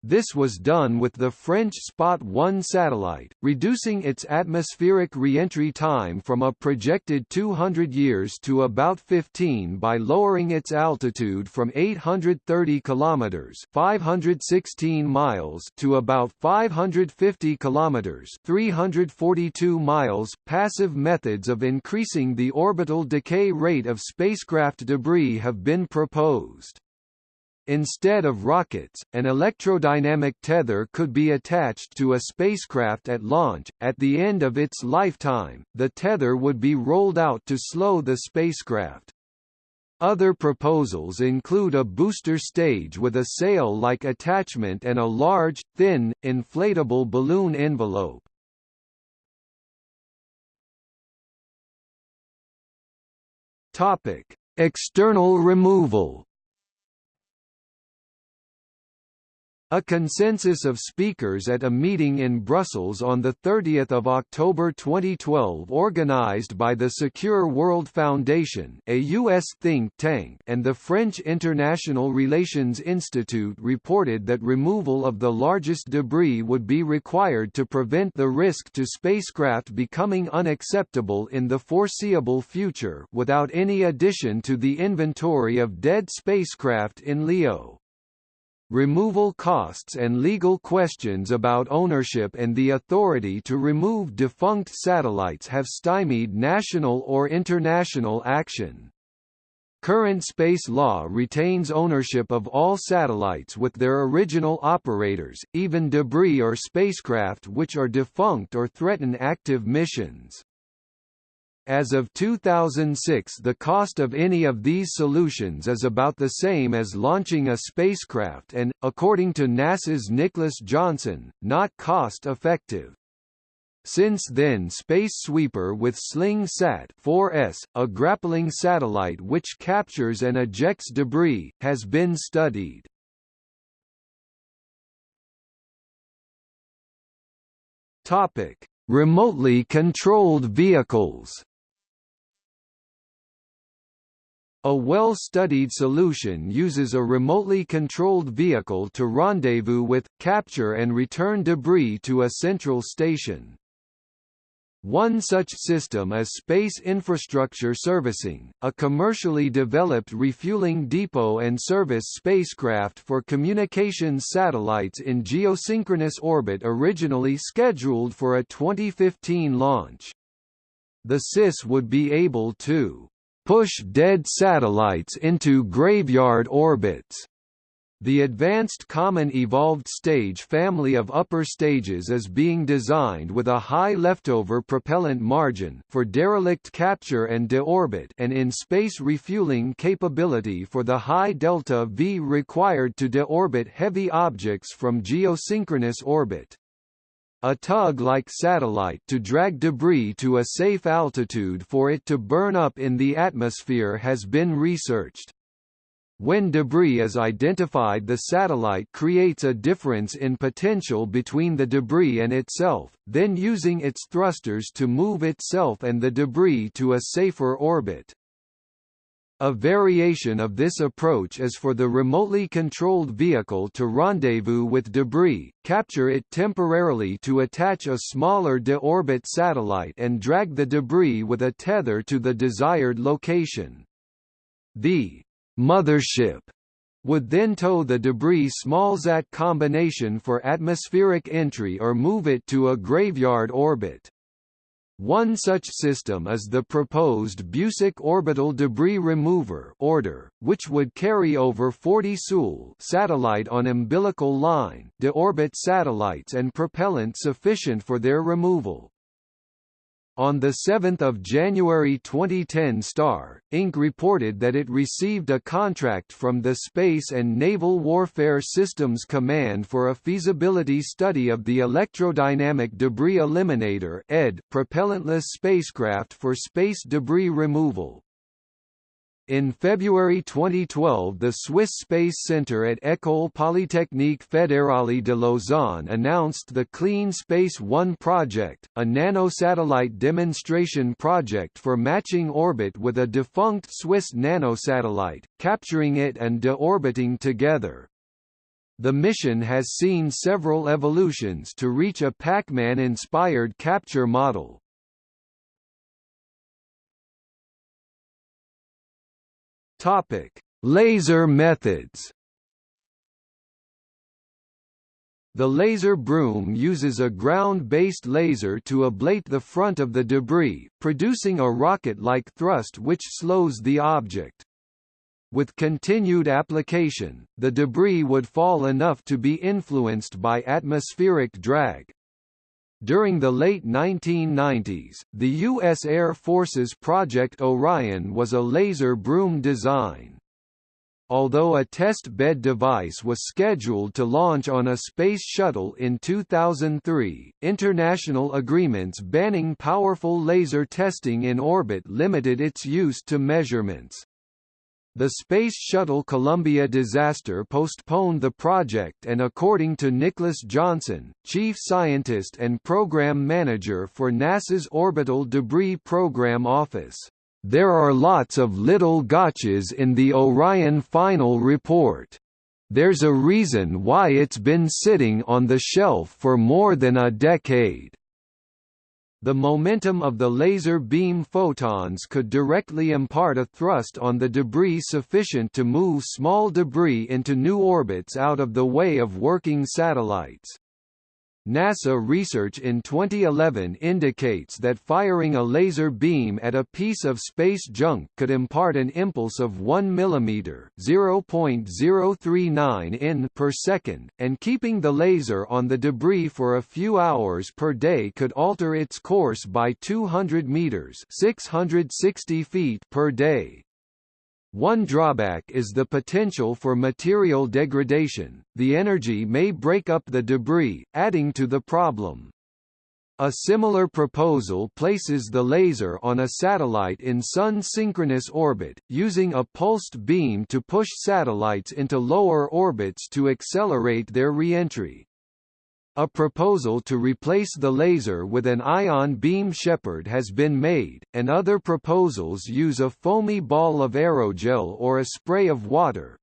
This was done with the French Spot 1 satellite, reducing its atmospheric re-entry time from a projected 200 years to about 15 by lowering its altitude from 830 kilometers (516 miles) to about 550 kilometers (342 miles). Passive methods of increasing the orbital decay rate of spacecraft debris have been proposed. Instead of rockets, an electrodynamic tether could be attached to a spacecraft at launch. At the end of its lifetime, the tether would be rolled out to slow the spacecraft. Other proposals include a booster stage with a sail-like attachment and a large, thin, inflatable balloon envelope. Topic: External removal. A consensus of speakers at a meeting in Brussels on 30 October 2012 organized by the Secure World Foundation a U.S. think tank and the French International Relations Institute reported that removal of the largest debris would be required to prevent the risk to spacecraft becoming unacceptable in the foreseeable future without any addition to the inventory of dead spacecraft in LEO. Removal costs and legal questions about ownership and the authority to remove defunct satellites have stymied national or international action. Current space law retains ownership of all satellites with their original operators, even debris or spacecraft which are defunct or threaten active missions. As of 2006 the cost of any of these solutions is about the same as launching a spacecraft and, according to NASA's Nicholas Johnson, not cost-effective. Since then Space Sweeper with Sling Sat 4S, a grappling satellite which captures and ejects debris, has been studied. Topic: Remotely controlled vehicles. A well-studied solution uses a remotely controlled vehicle to rendezvous with, capture and return debris to a central station. One such system is Space Infrastructure Servicing, a commercially developed refueling depot and service spacecraft for communications satellites in geosynchronous orbit originally scheduled for a 2015 launch. The SIS would be able to push dead satellites into graveyard orbits. The Advanced Common Evolved Stage family of upper stages is being designed with a high leftover propellant margin for derelict capture and deorbit and in-space refueling capability for the high delta V required to deorbit heavy objects from geosynchronous orbit. A tug-like satellite to drag debris to a safe altitude for it to burn up in the atmosphere has been researched. When debris is identified the satellite creates a difference in potential between the debris and itself, then using its thrusters to move itself and the debris to a safer orbit. A variation of this approach is for the remotely controlled vehicle to rendezvous with debris, capture it temporarily to attach a smaller de-orbit satellite and drag the debris with a tether to the desired location. The mothership would then tow the debris smallsat combination for atmospheric entry or move it to a graveyard orbit. One such system is the proposed Busek Orbital Debris Remover order, which would carry over 40 SUL satellite on umbilical line deorbit satellites and propellant sufficient for their removal. On 7 January 2010 Star, Inc. reported that it received a contract from the Space and Naval Warfare Systems Command for a feasibility study of the Electrodynamic Debris Eliminator propellantless spacecraft for space debris removal. In February 2012 the Swiss Space Centre at École Polytechnique Fédérale de Lausanne announced the Clean Space One project, a nanosatellite demonstration project for matching orbit with a defunct Swiss nanosatellite, capturing it and deorbiting together. The mission has seen several evolutions to reach a Pac-Man-inspired capture model. Topic: Laser methods. The laser broom uses a ground-based laser to ablate the front of the debris, producing a rocket-like thrust which slows the object. With continued application, the debris would fall enough to be influenced by atmospheric drag, during the late 1990s, the U.S. Air Force's Project Orion was a laser broom design. Although a test bed device was scheduled to launch on a space shuttle in 2003, international agreements banning powerful laser testing in orbit limited its use to measurements. The Space Shuttle Columbia disaster postponed the project and according to Nicholas Johnson, chief scientist and program manager for NASA's Orbital Debris Program Office, "...there are lots of little gotchas in the Orion final report. There's a reason why it's been sitting on the shelf for more than a decade." The momentum of the laser beam photons could directly impart a thrust on the debris sufficient to move small debris into new orbits out of the way of working satellites. NASA research in 2011 indicates that firing a laser beam at a piece of space junk could impart an impulse of 1 mm (0.039 in) per second, and keeping the laser on the debris for a few hours per day could alter its course by 200 meters (660 feet) per day. One drawback is the potential for material degradation, the energy may break up the debris, adding to the problem. A similar proposal places the laser on a satellite in Sun-synchronous orbit, using a pulsed beam to push satellites into lower orbits to accelerate their reentry. A proposal to replace the laser with an ion beam shepherd has been made, and other proposals use a foamy ball of aerogel or a spray of water.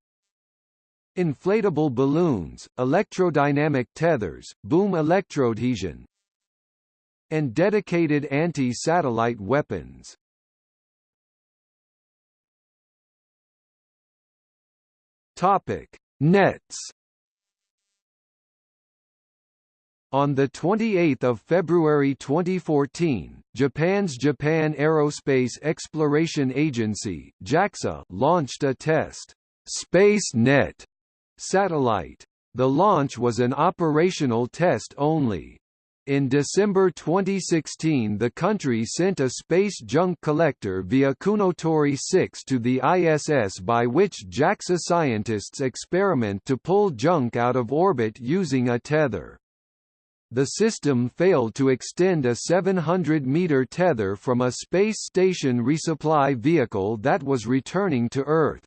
Inflatable balloons, electrodynamic tethers, boom electroadhesion, and dedicated anti-satellite weapons. Topic: Nets On 28 February 2014, Japan's Japan Aerospace Exploration Agency JAXA launched a test SpaceNet satellite. The launch was an operational test only. In December 2016 the country sent a space junk collector via Kounotori 6 to the ISS by which JAXA scientists experiment to pull junk out of orbit using a tether. The system failed to extend a 700-meter tether from a space station resupply vehicle that was returning to Earth.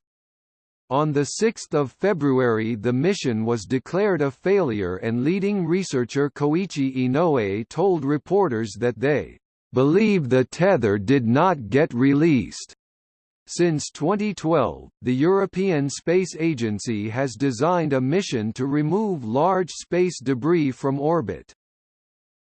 On 6 February the mission was declared a failure and leading researcher Koichi Inoue told reporters that they believe the tether did not get released. Since 2012, the European Space Agency has designed a mission to remove large space debris from orbit.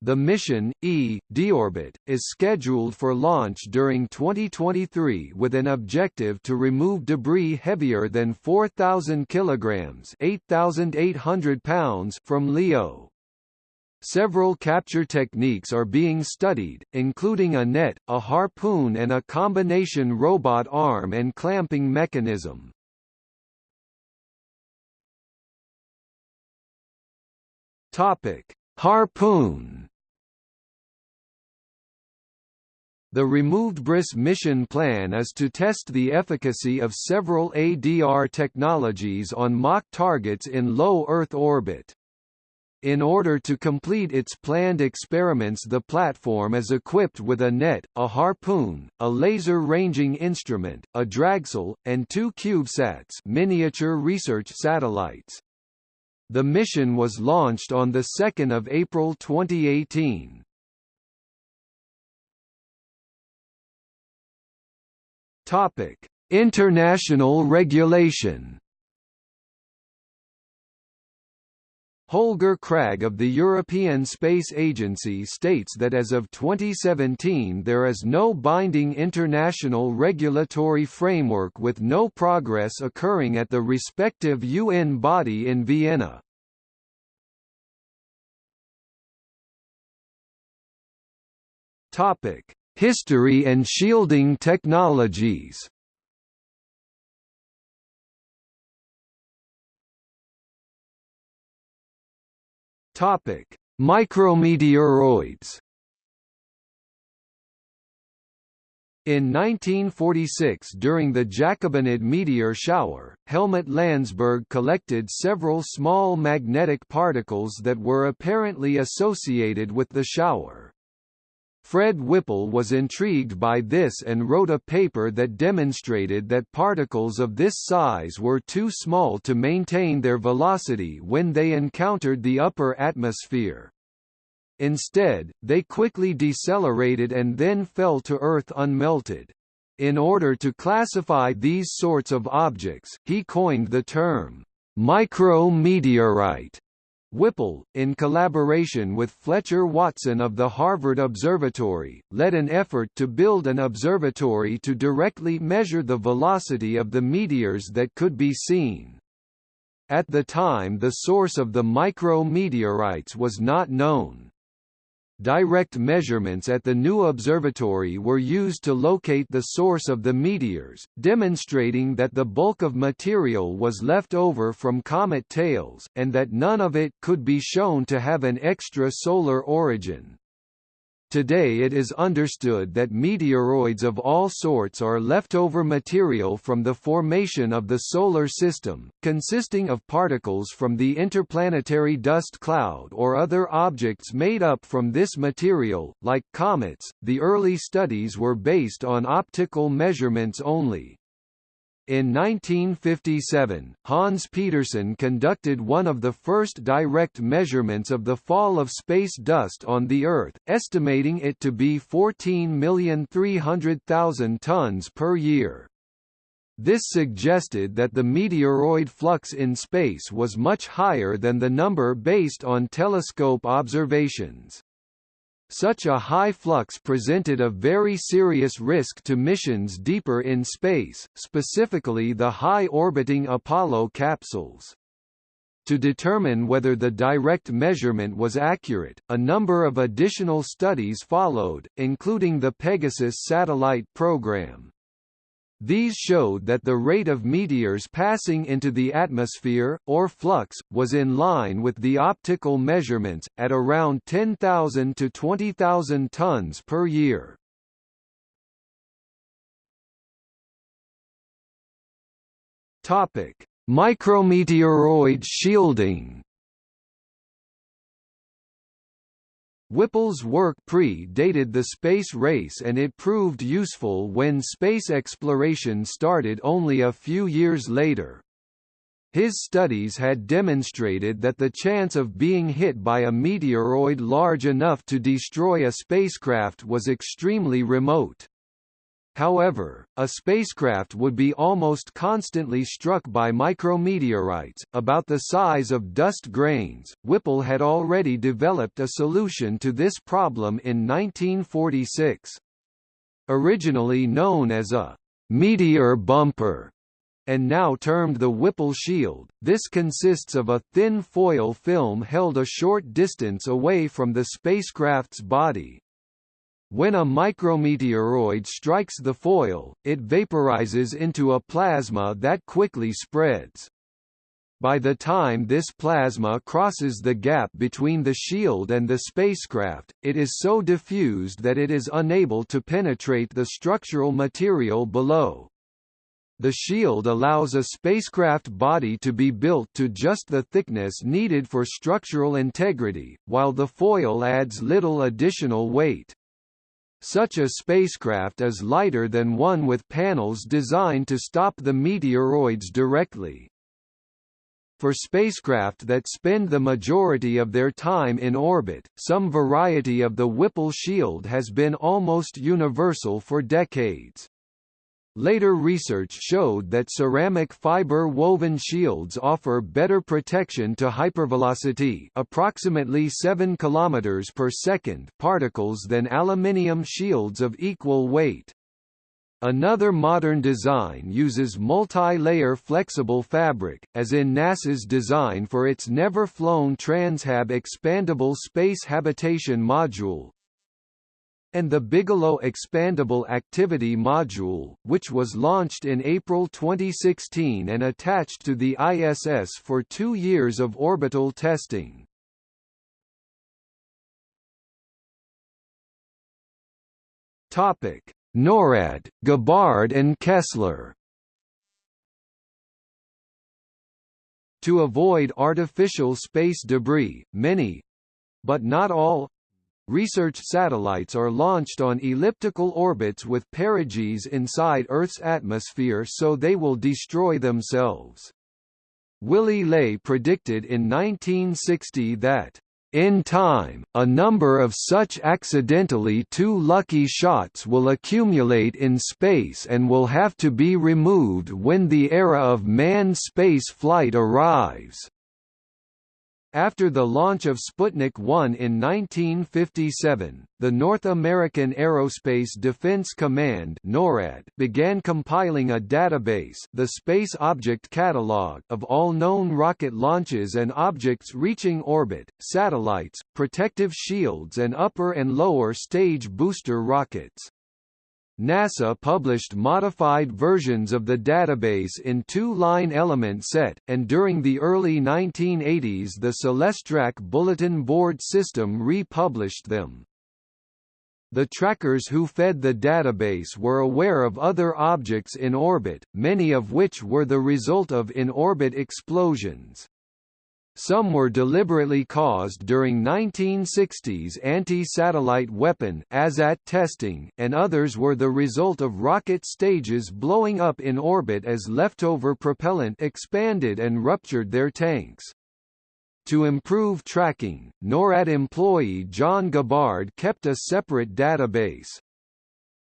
The mission, E, deorbit, is scheduled for launch during 2023 with an objective to remove debris heavier than 4,000 kilograms (8,800 pounds) from LEO. Several capture techniques are being studied, including a net, a harpoon and a combination robot arm and clamping mechanism. Topic: Harpoon The RemoveDEBRIS mission plan is to test the efficacy of several ADR technologies on mock targets in low Earth orbit. In order to complete its planned experiments the platform is equipped with a net, a harpoon, a laser ranging instrument, a dragsail, and two CubeSats miniature research satellites. The mission was launched on 2 April 2018. Topic: International regulation. Holger Krag of the European Space Agency states that as of 2017 there is no binding international regulatory framework with no progress occurring at the respective UN body in Vienna. History and shielding technologies Topic: Micrometeoroids. In 1946 during the Giacobinid meteor shower, Helmut Landsberg collected several small magnetic particles that were apparently associated with the shower. Fred Whipple was intrigued by this and wrote a paper that demonstrated that particles of this size were too small to maintain their velocity when they encountered the upper atmosphere. Instead, they quickly decelerated and then fell to Earth unmelted. In order to classify these sorts of objects, he coined the term, micrometeorite. Whipple, in collaboration with Fletcher Watson of the Harvard Observatory, led an effort to build an observatory to directly measure the velocity of the meteors that could be seen. At the time the source of the micrometeorites was not known. Direct measurements at the new observatory were used to locate the source of the meteors, demonstrating that the bulk of material was left over from comet tails, and that none of it could be shown to have an extra-solar origin. Today it is understood that meteoroids of all sorts are leftover material from the formation of the Solar System, consisting of particles from the interplanetary dust cloud or other objects made up from this material, like comets. The early studies were based on optical measurements only. In 1957, Hans Pettersson conducted one of the first direct measurements of the fall of space dust on the Earth, estimating it to be 14,300,000 tons per year. This suggested that the meteoroid flux in space was much higher than the number based on telescope observations. Such a high flux presented a very serious risk to missions deeper in space, specifically the high-orbiting Apollo capsules. To determine whether the direct measurement was accurate, a number of additional studies followed, including the Pegasus satellite program. These showed that the rate of meteors passing into the atmosphere, or flux, was in line with the optical measurements, at around 10,000 to 20,000 tons per year. Micrometeoroid shielding Whipple's work pre-dated the space race and it proved useful when space exploration started only a few years later. His studies had demonstrated that the chance of being hit by a meteoroid large enough to destroy a spacecraft was extremely remote. However, a spacecraft would be almost constantly struck by micrometeorites, about the size of dust grains. Whipple had already developed a solution to this problem in 1946. Originally known as a meteor bumper, and now termed the Whipple shield, this consists of a thin foil film held a short distance away from the spacecraft's body. When a micrometeoroid strikes the foil, it vaporizes into a plasma that quickly spreads. By the time this plasma crosses the gap between the shield and the spacecraft, it is so diffused that it is unable to penetrate the structural material below. The shield allows a spacecraft body to be built to just the thickness needed for structural integrity, while the foil adds little additional weight. Such a spacecraft is lighter than one with panels designed to stop the meteoroids directly. For spacecraft that spend the majority of their time in orbit, some variety of the Whipple shield has been almost universal for decades. Later research showed that ceramic fiber woven shields offer better protection to hypervelocity approximately 7 km per second particles than aluminium shields of equal weight. Another modern design uses multi-layer flexible fabric, as in NASA's design for its never-flown Transhab expandable space habitation module, and the Bigelow Expandable Activity Module, which was launched in April 2016 and attached to the ISS for two years of orbital testing. NORAD, Gabbard and Kessler To avoid artificial space debris, many—but not all Research satellites are launched on elliptical orbits with perigees inside Earth's atmosphere so they will destroy themselves. Willy Ley predicted in 1960 that in time, a number of such accidentally too lucky shots will accumulate in space and will have to be removed when the era of manned space flight arrives. After the launch of Sputnik 1 in 1957, the North American Aerospace Defense Command NORAD began compiling a database the Space Object Catalog of all known rocket launches and objects reaching orbit, satellites, protective shields and upper and lower stage booster rockets. NASA published modified versions of the database in two-line element set, and during the early 1980s the Celestrak Bulletin Board System republished them. The trackers who fed the database were aware of other objects in orbit, many of which were the result of in-orbit explosions. Some were deliberately caused during 1960s anti-satellite weapon ASAT testing, and others were the result of rocket stages blowing up in orbit as leftover propellant expanded and ruptured their tanks. To improve tracking, NORAD employee John Gabbard kept a separate database.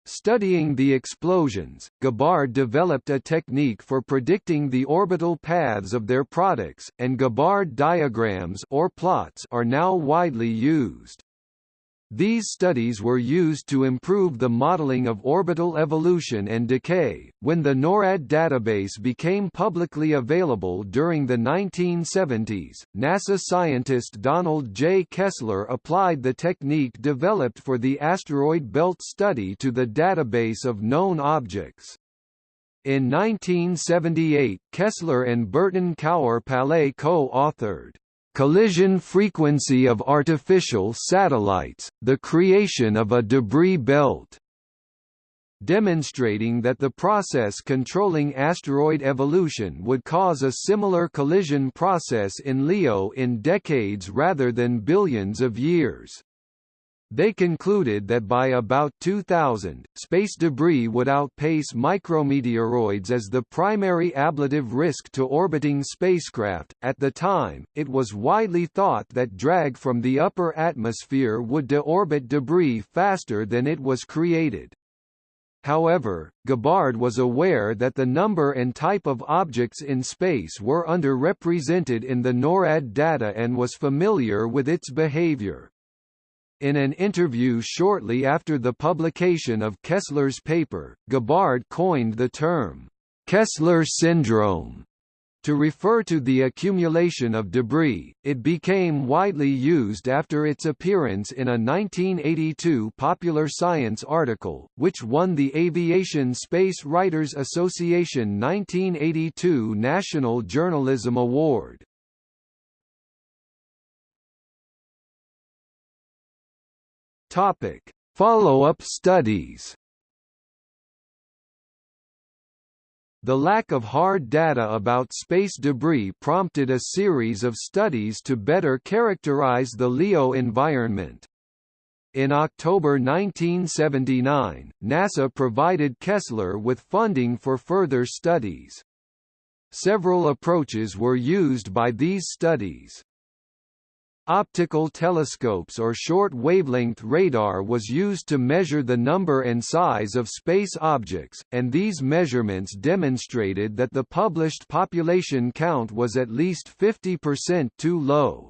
Studying the explosions, Gabbard developed a technique for predicting the orbital paths of their products, and Gabbard diagrams or plots are now widely used. These studies were used to improve the modeling of orbital evolution and decay. When the NORAD database became publicly available during the 1970s, NASA scientist Donald J. Kessler applied the technique developed for the asteroid belt study to the database of known objects. In 1978, Kessler and Burton Cour-Palais co-authored collision frequency of artificial satellites, the creation of a debris belt demonstrating that the process controlling asteroid evolution would cause a similar collision process in LEO in decades rather than billions of years. They concluded that by about 2000, space debris would outpace micrometeoroids as the primary ablative risk to orbiting spacecraft. At the time, it was widely thought that drag from the upper atmosphere would deorbit debris faster than it was created. However, Gabbard was aware that the number and type of objects in space were underrepresented in the NORAD data and was familiar with its behavior. In an interview shortly after the publication of Kessler's paper, Gabbard coined the term, Kessler syndrome, to refer to the accumulation of debris, it became widely used after its appearance in a 1982 Popular Science article, which won the Aviation Space Writers Association 1982 National Journalism Award. Topic: Follow-up studies. The lack of hard data about space debris prompted a series of studies to better characterize the LEO environment. In October 1979, NASA provided Kessler with funding for further studies. Several approaches were used by these studies. Optical telescopes or short-wavelength radar was used to measure the number and size of space objects, and these measurements demonstrated that the published population count was at least 50% too low.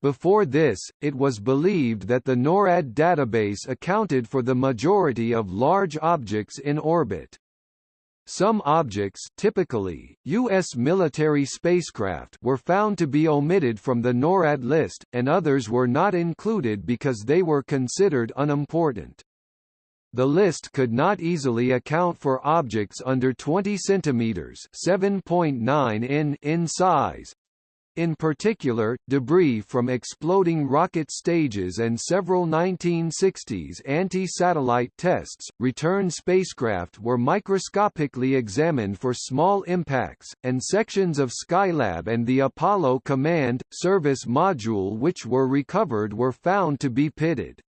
Before this, it was believed that the NORAD database accounted for the majority of large objects in orbit. Some objects typically, U.S. military spacecraft were found to be omitted from the NORAD list, and others were not included because they were considered unimportant. The list could not easily account for objects under 20 cm (7.9 in) in size, in particular, debris from exploding rocket stages and several 1960s anti-satellite tests, return spacecraft were microscopically examined for small impacts, and sections of Skylab and the Apollo Command, Service Module which were recovered were found to be pitted.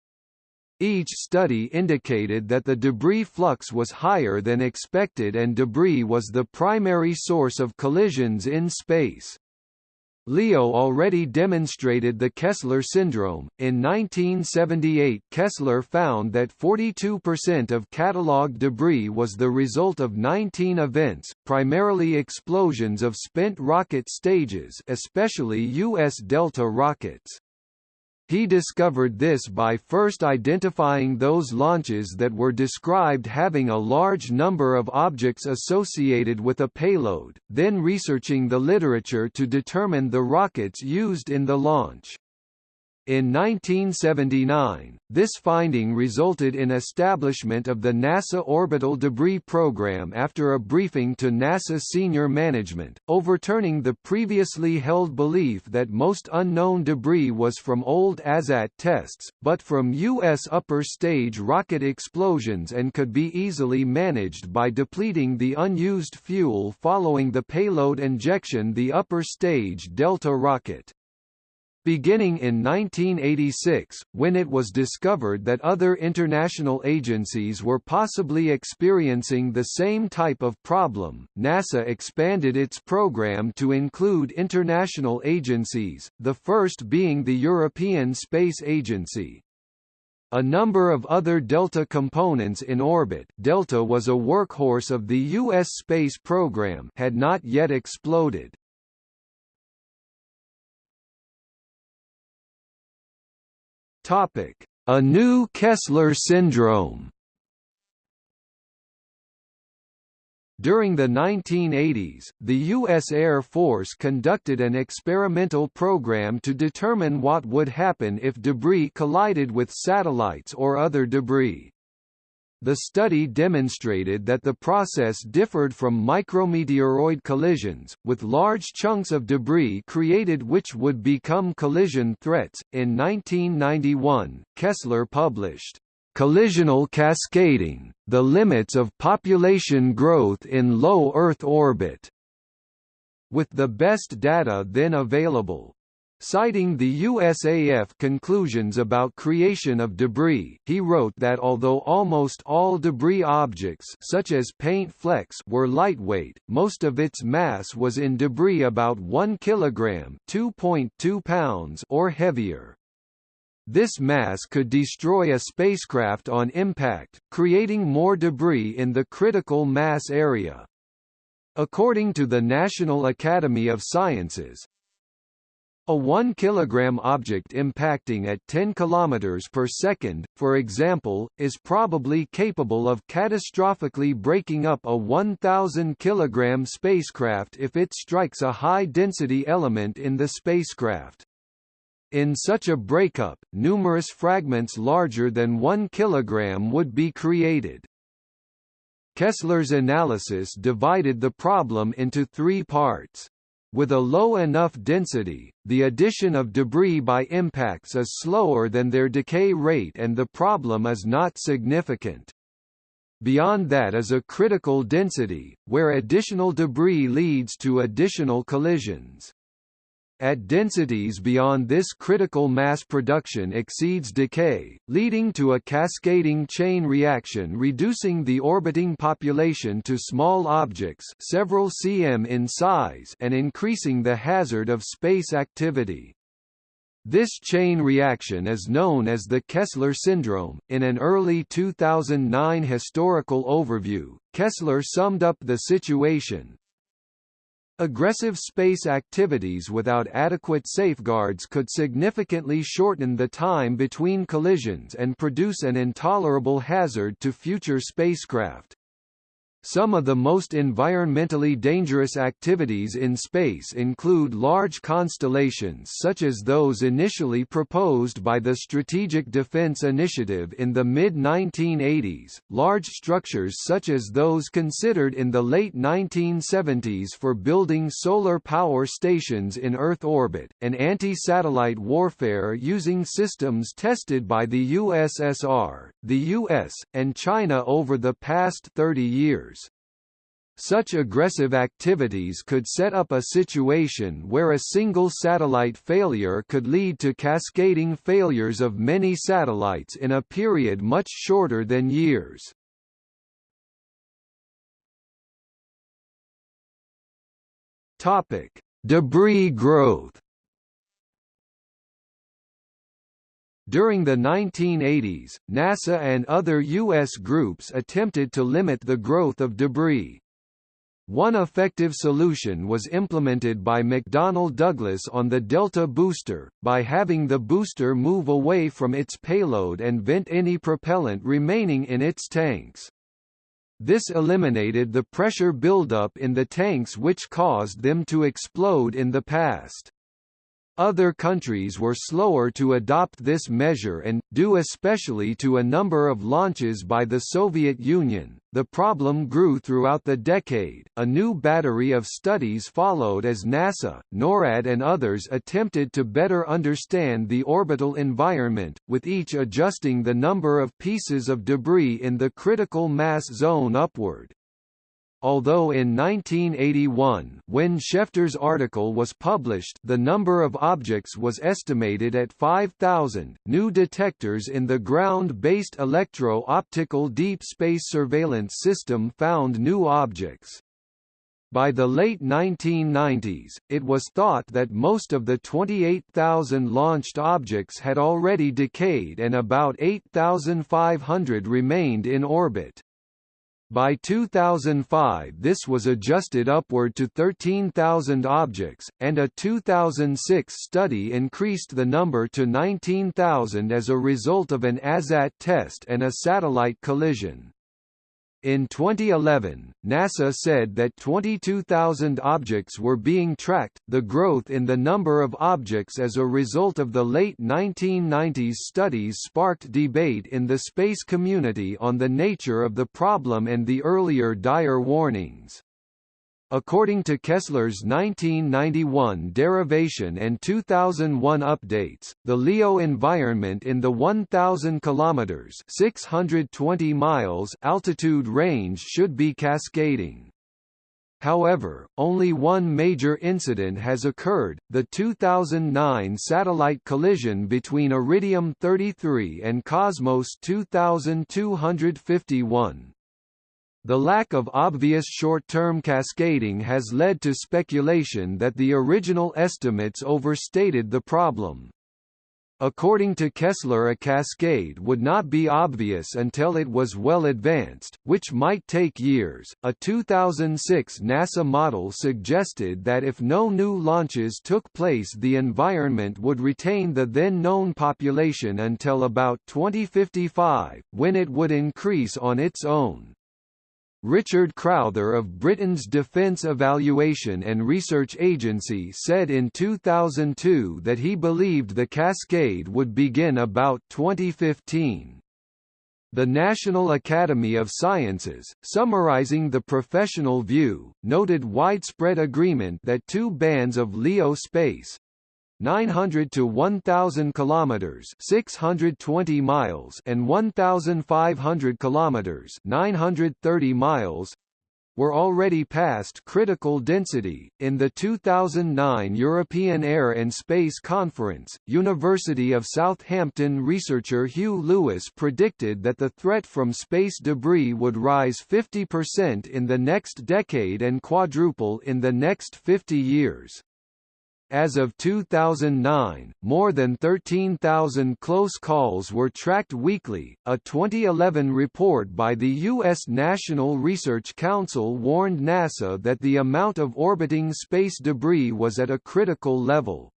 Each study indicated that the debris flux was higher than expected and debris was the primary source of collisions in space. Leo already demonstrated the Kessler syndrome. In 1978, Kessler found that 42% of catalogued debris was the result of 19 events, primarily explosions of spent rocket stages, especially US Delta rockets. He discovered this by first identifying those launches that were described having a large number of objects associated with a payload, then researching the literature to determine the rockets used in the launch. In 1979, this finding resulted in establishment of the NASA Orbital Debris Program after a briefing to NASA senior management, overturning the previously held belief that most unknown debris was from old ASAT tests, but from U.S. upper stage rocket explosions and could be easily managed by depleting the unused fuel following the payload injection the upper stage Delta rocket. Beginning in 1986, when it was discovered that other international agencies were possibly experiencing the same type of problem, NASA expanded its program to include international agencies, the first being the European Space Agency. A number of other Delta components in orbit Delta was a workhorse of the U.S. space program had not yet exploded. Topic: A new Kessler syndrome. During the 1980s, the U.S. Air Force conducted an experimental program to determine what would happen if debris collided with satellites or other debris. The study demonstrated that the process differed from micrometeoroid collisions, with large chunks of debris created which would become collision threats. In 1991, Kessler published Collisional Cascading: The Limits of Population Growth in Low Earth Orbit, with the best data then available. Citing the USAF conclusions about creation of debris, he wrote that although almost all debris objects such as paint flecks were lightweight, most of its mass was in debris about 1 kilogram, (2.2 pounds or heavier. This mass could destroy a spacecraft on impact, creating more debris in the critical mass area. According to the National Academy of Sciences, a 1 kg object impacting at 10 km per second, for example, is probably capable of catastrophically breaking up a 1,000 kg spacecraft if it strikes a high-density element in the spacecraft. In such a breakup, numerous fragments larger than 1 kg would be created. Kessler's analysis divided the problem into three parts. With a low enough density, the addition of debris by impacts is slower than their decay rate and the problem is not significant. Beyond that is a critical density, where additional debris leads to additional collisions. At densities beyond this critical mass production exceeds decay, leading to a cascading chain reaction reducing the orbiting population to small objects several cm in size and increasing the hazard of space activity. This chain reaction is known as the Kessler syndrome. In an early 2009 historical overview, Kessler summed up the situation, Aggressive space activities without adequate safeguards could significantly shorten the time between collisions and produce an intolerable hazard to future spacecraft. Some of the most environmentally dangerous activities in space include large constellations such as those initially proposed by the Strategic Defense Initiative in the mid-1980s, large structures such as those considered in the late 1970s for building solar power stations in Earth orbit, and anti-satellite warfare using systems tested by the USSR, the US, and China over the past 30 years. Such aggressive activities could set up a situation where a single satellite failure could lead to cascading failures of many satellites in a period much shorter than years. Topic: Debris growth. During the 1980s, NASA and other U.S. groups attempted to limit the growth of debris. One effective solution was implemented by McDonnell Douglas on the Delta booster, by having the booster move away from its payload and vent any propellant remaining in its tanks. This eliminated the pressure buildup in the tanks which caused them to explode in the past. Other countries were slower to adopt this measure and, due especially to a number of launches by the Soviet Union, the problem grew throughout the decade. A new battery of studies followed as NASA, NORAD, and others attempted to better understand the orbital environment, with each adjusting the number of pieces of debris in the critical mass zone upward. Although in 1981 when Schefter's article was published the number of objects was estimated at 5,000, new detectors in the ground-based electro-optical deep space surveillance system found new objects. By the late 1990s, it was thought that most of the 28,000 launched objects had already decayed and about 8,500 remained in orbit. By 2005 this was adjusted upward to 13,000 objects, and a 2006 study increased the number to 19,000 as a result of an ASAT test and a satellite collision. In 2011, NASA said that 22,000 objects were being tracked. The growth in the number of objects as a result of the late 1990s studies sparked debate in the space community on the nature of the problem and the earlier dire warnings. According to Kessler's 1991 derivation and 2001 updates, the LEO environment in the 1000 kilometers (620 miles) altitude range should be cascading. However, only one major incident has occurred, the 2009 satellite collision between Iridium 33 and Cosmos 2251. The lack of obvious short-term cascading has led to speculation that the original estimates overstated the problem. According to Kessler a cascade would not be obvious until it was well advanced, which might take years. A 2006 NASA model suggested that if no new launches took place the environment would retain the then known population until about 2055, when it would increase on its own. Richard Crowther of Britain's Defence Evaluation and Research Agency said in 2002 that he believed the cascade would begin about 2015. The National Academy of Sciences, summarizing the professional view, noted widespread agreement that two bands of LEO space, 900 to 1000 kilometers 620 miles and 1500 kilometers 930 miles were already past critical density. In the 2009 European Air and Space Conference, University of Southampton researcher Hugh Lewis predicted that the threat from space debris would rise 50% in the next decade and quadruple in the next 50 years. As of 2009, more than 13,000 close calls were tracked weekly. A 2011 report by the U.S. National Research Council warned NASA that the amount of orbiting space debris was at a critical level.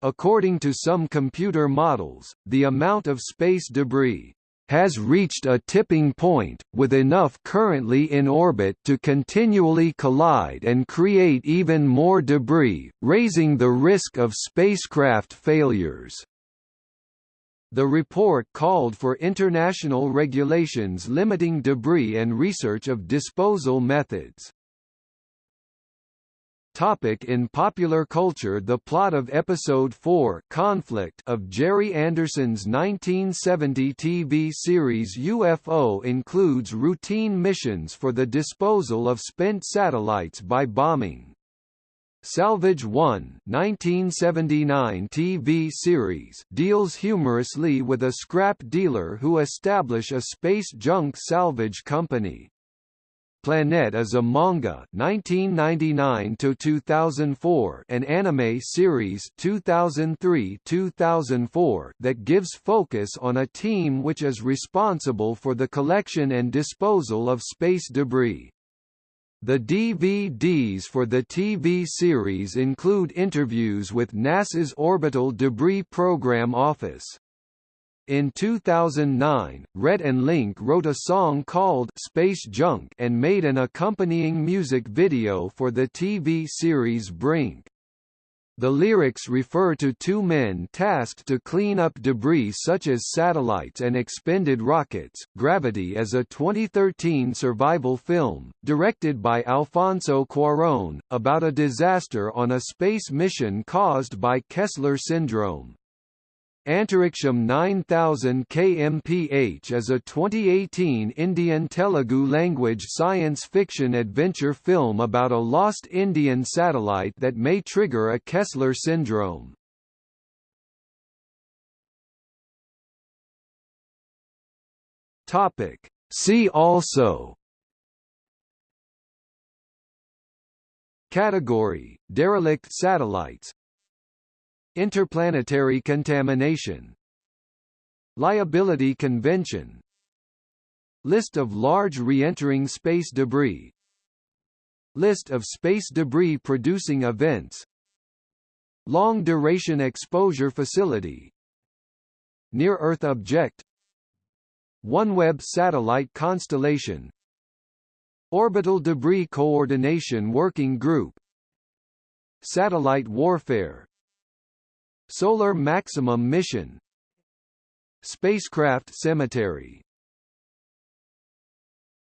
According to some computer models, the amount of space debris has reached a tipping point, with enough currently in orbit to continually collide and create even more debris, raising the risk of spacecraft failures. The report called for international regulations limiting debris and research of disposal methods. Topic in popular culture The plot of Episode 4 Conflict of Gerry Anderson's 1970 TV series UFO includes routine missions for the disposal of spent satellites by bombing. Salvage 1 1979 TV series deals humorously with a scrap dealer who establish a space junk salvage company. Planetes a manga 1999 to 2004 an anime series 2003-2004 that gives focus on a team which is responsible for the collection and disposal of space debris. The DVDs for the TV series include interviews with NASA's Orbital Debris Program Office. In 2009, Rhett and Link wrote a song called Space Junk and made an accompanying music video for the TV series Brink. The lyrics refer to two men tasked to clean up debris such as satellites and expended rockets. Gravity is a 2013 survival film, directed by Alfonso Cuarón, about a disaster on a space mission caused by Kessler syndrome. Antariksham 9000 kmph is a 2018 Indian Telugu language science fiction adventure film about a lost Indian satellite that may trigger a Kessler syndrome. Topic See also Category Derelict satellites Interplanetary contamination Liability Convention List of large re-entering space debris List of space debris producing events Long Duration Exposure Facility Near-Earth Object OneWeb Satellite Constellation Orbital Debris Coordination Working Group Satellite Warfare Solar Maximum Mission Spacecraft Cemetery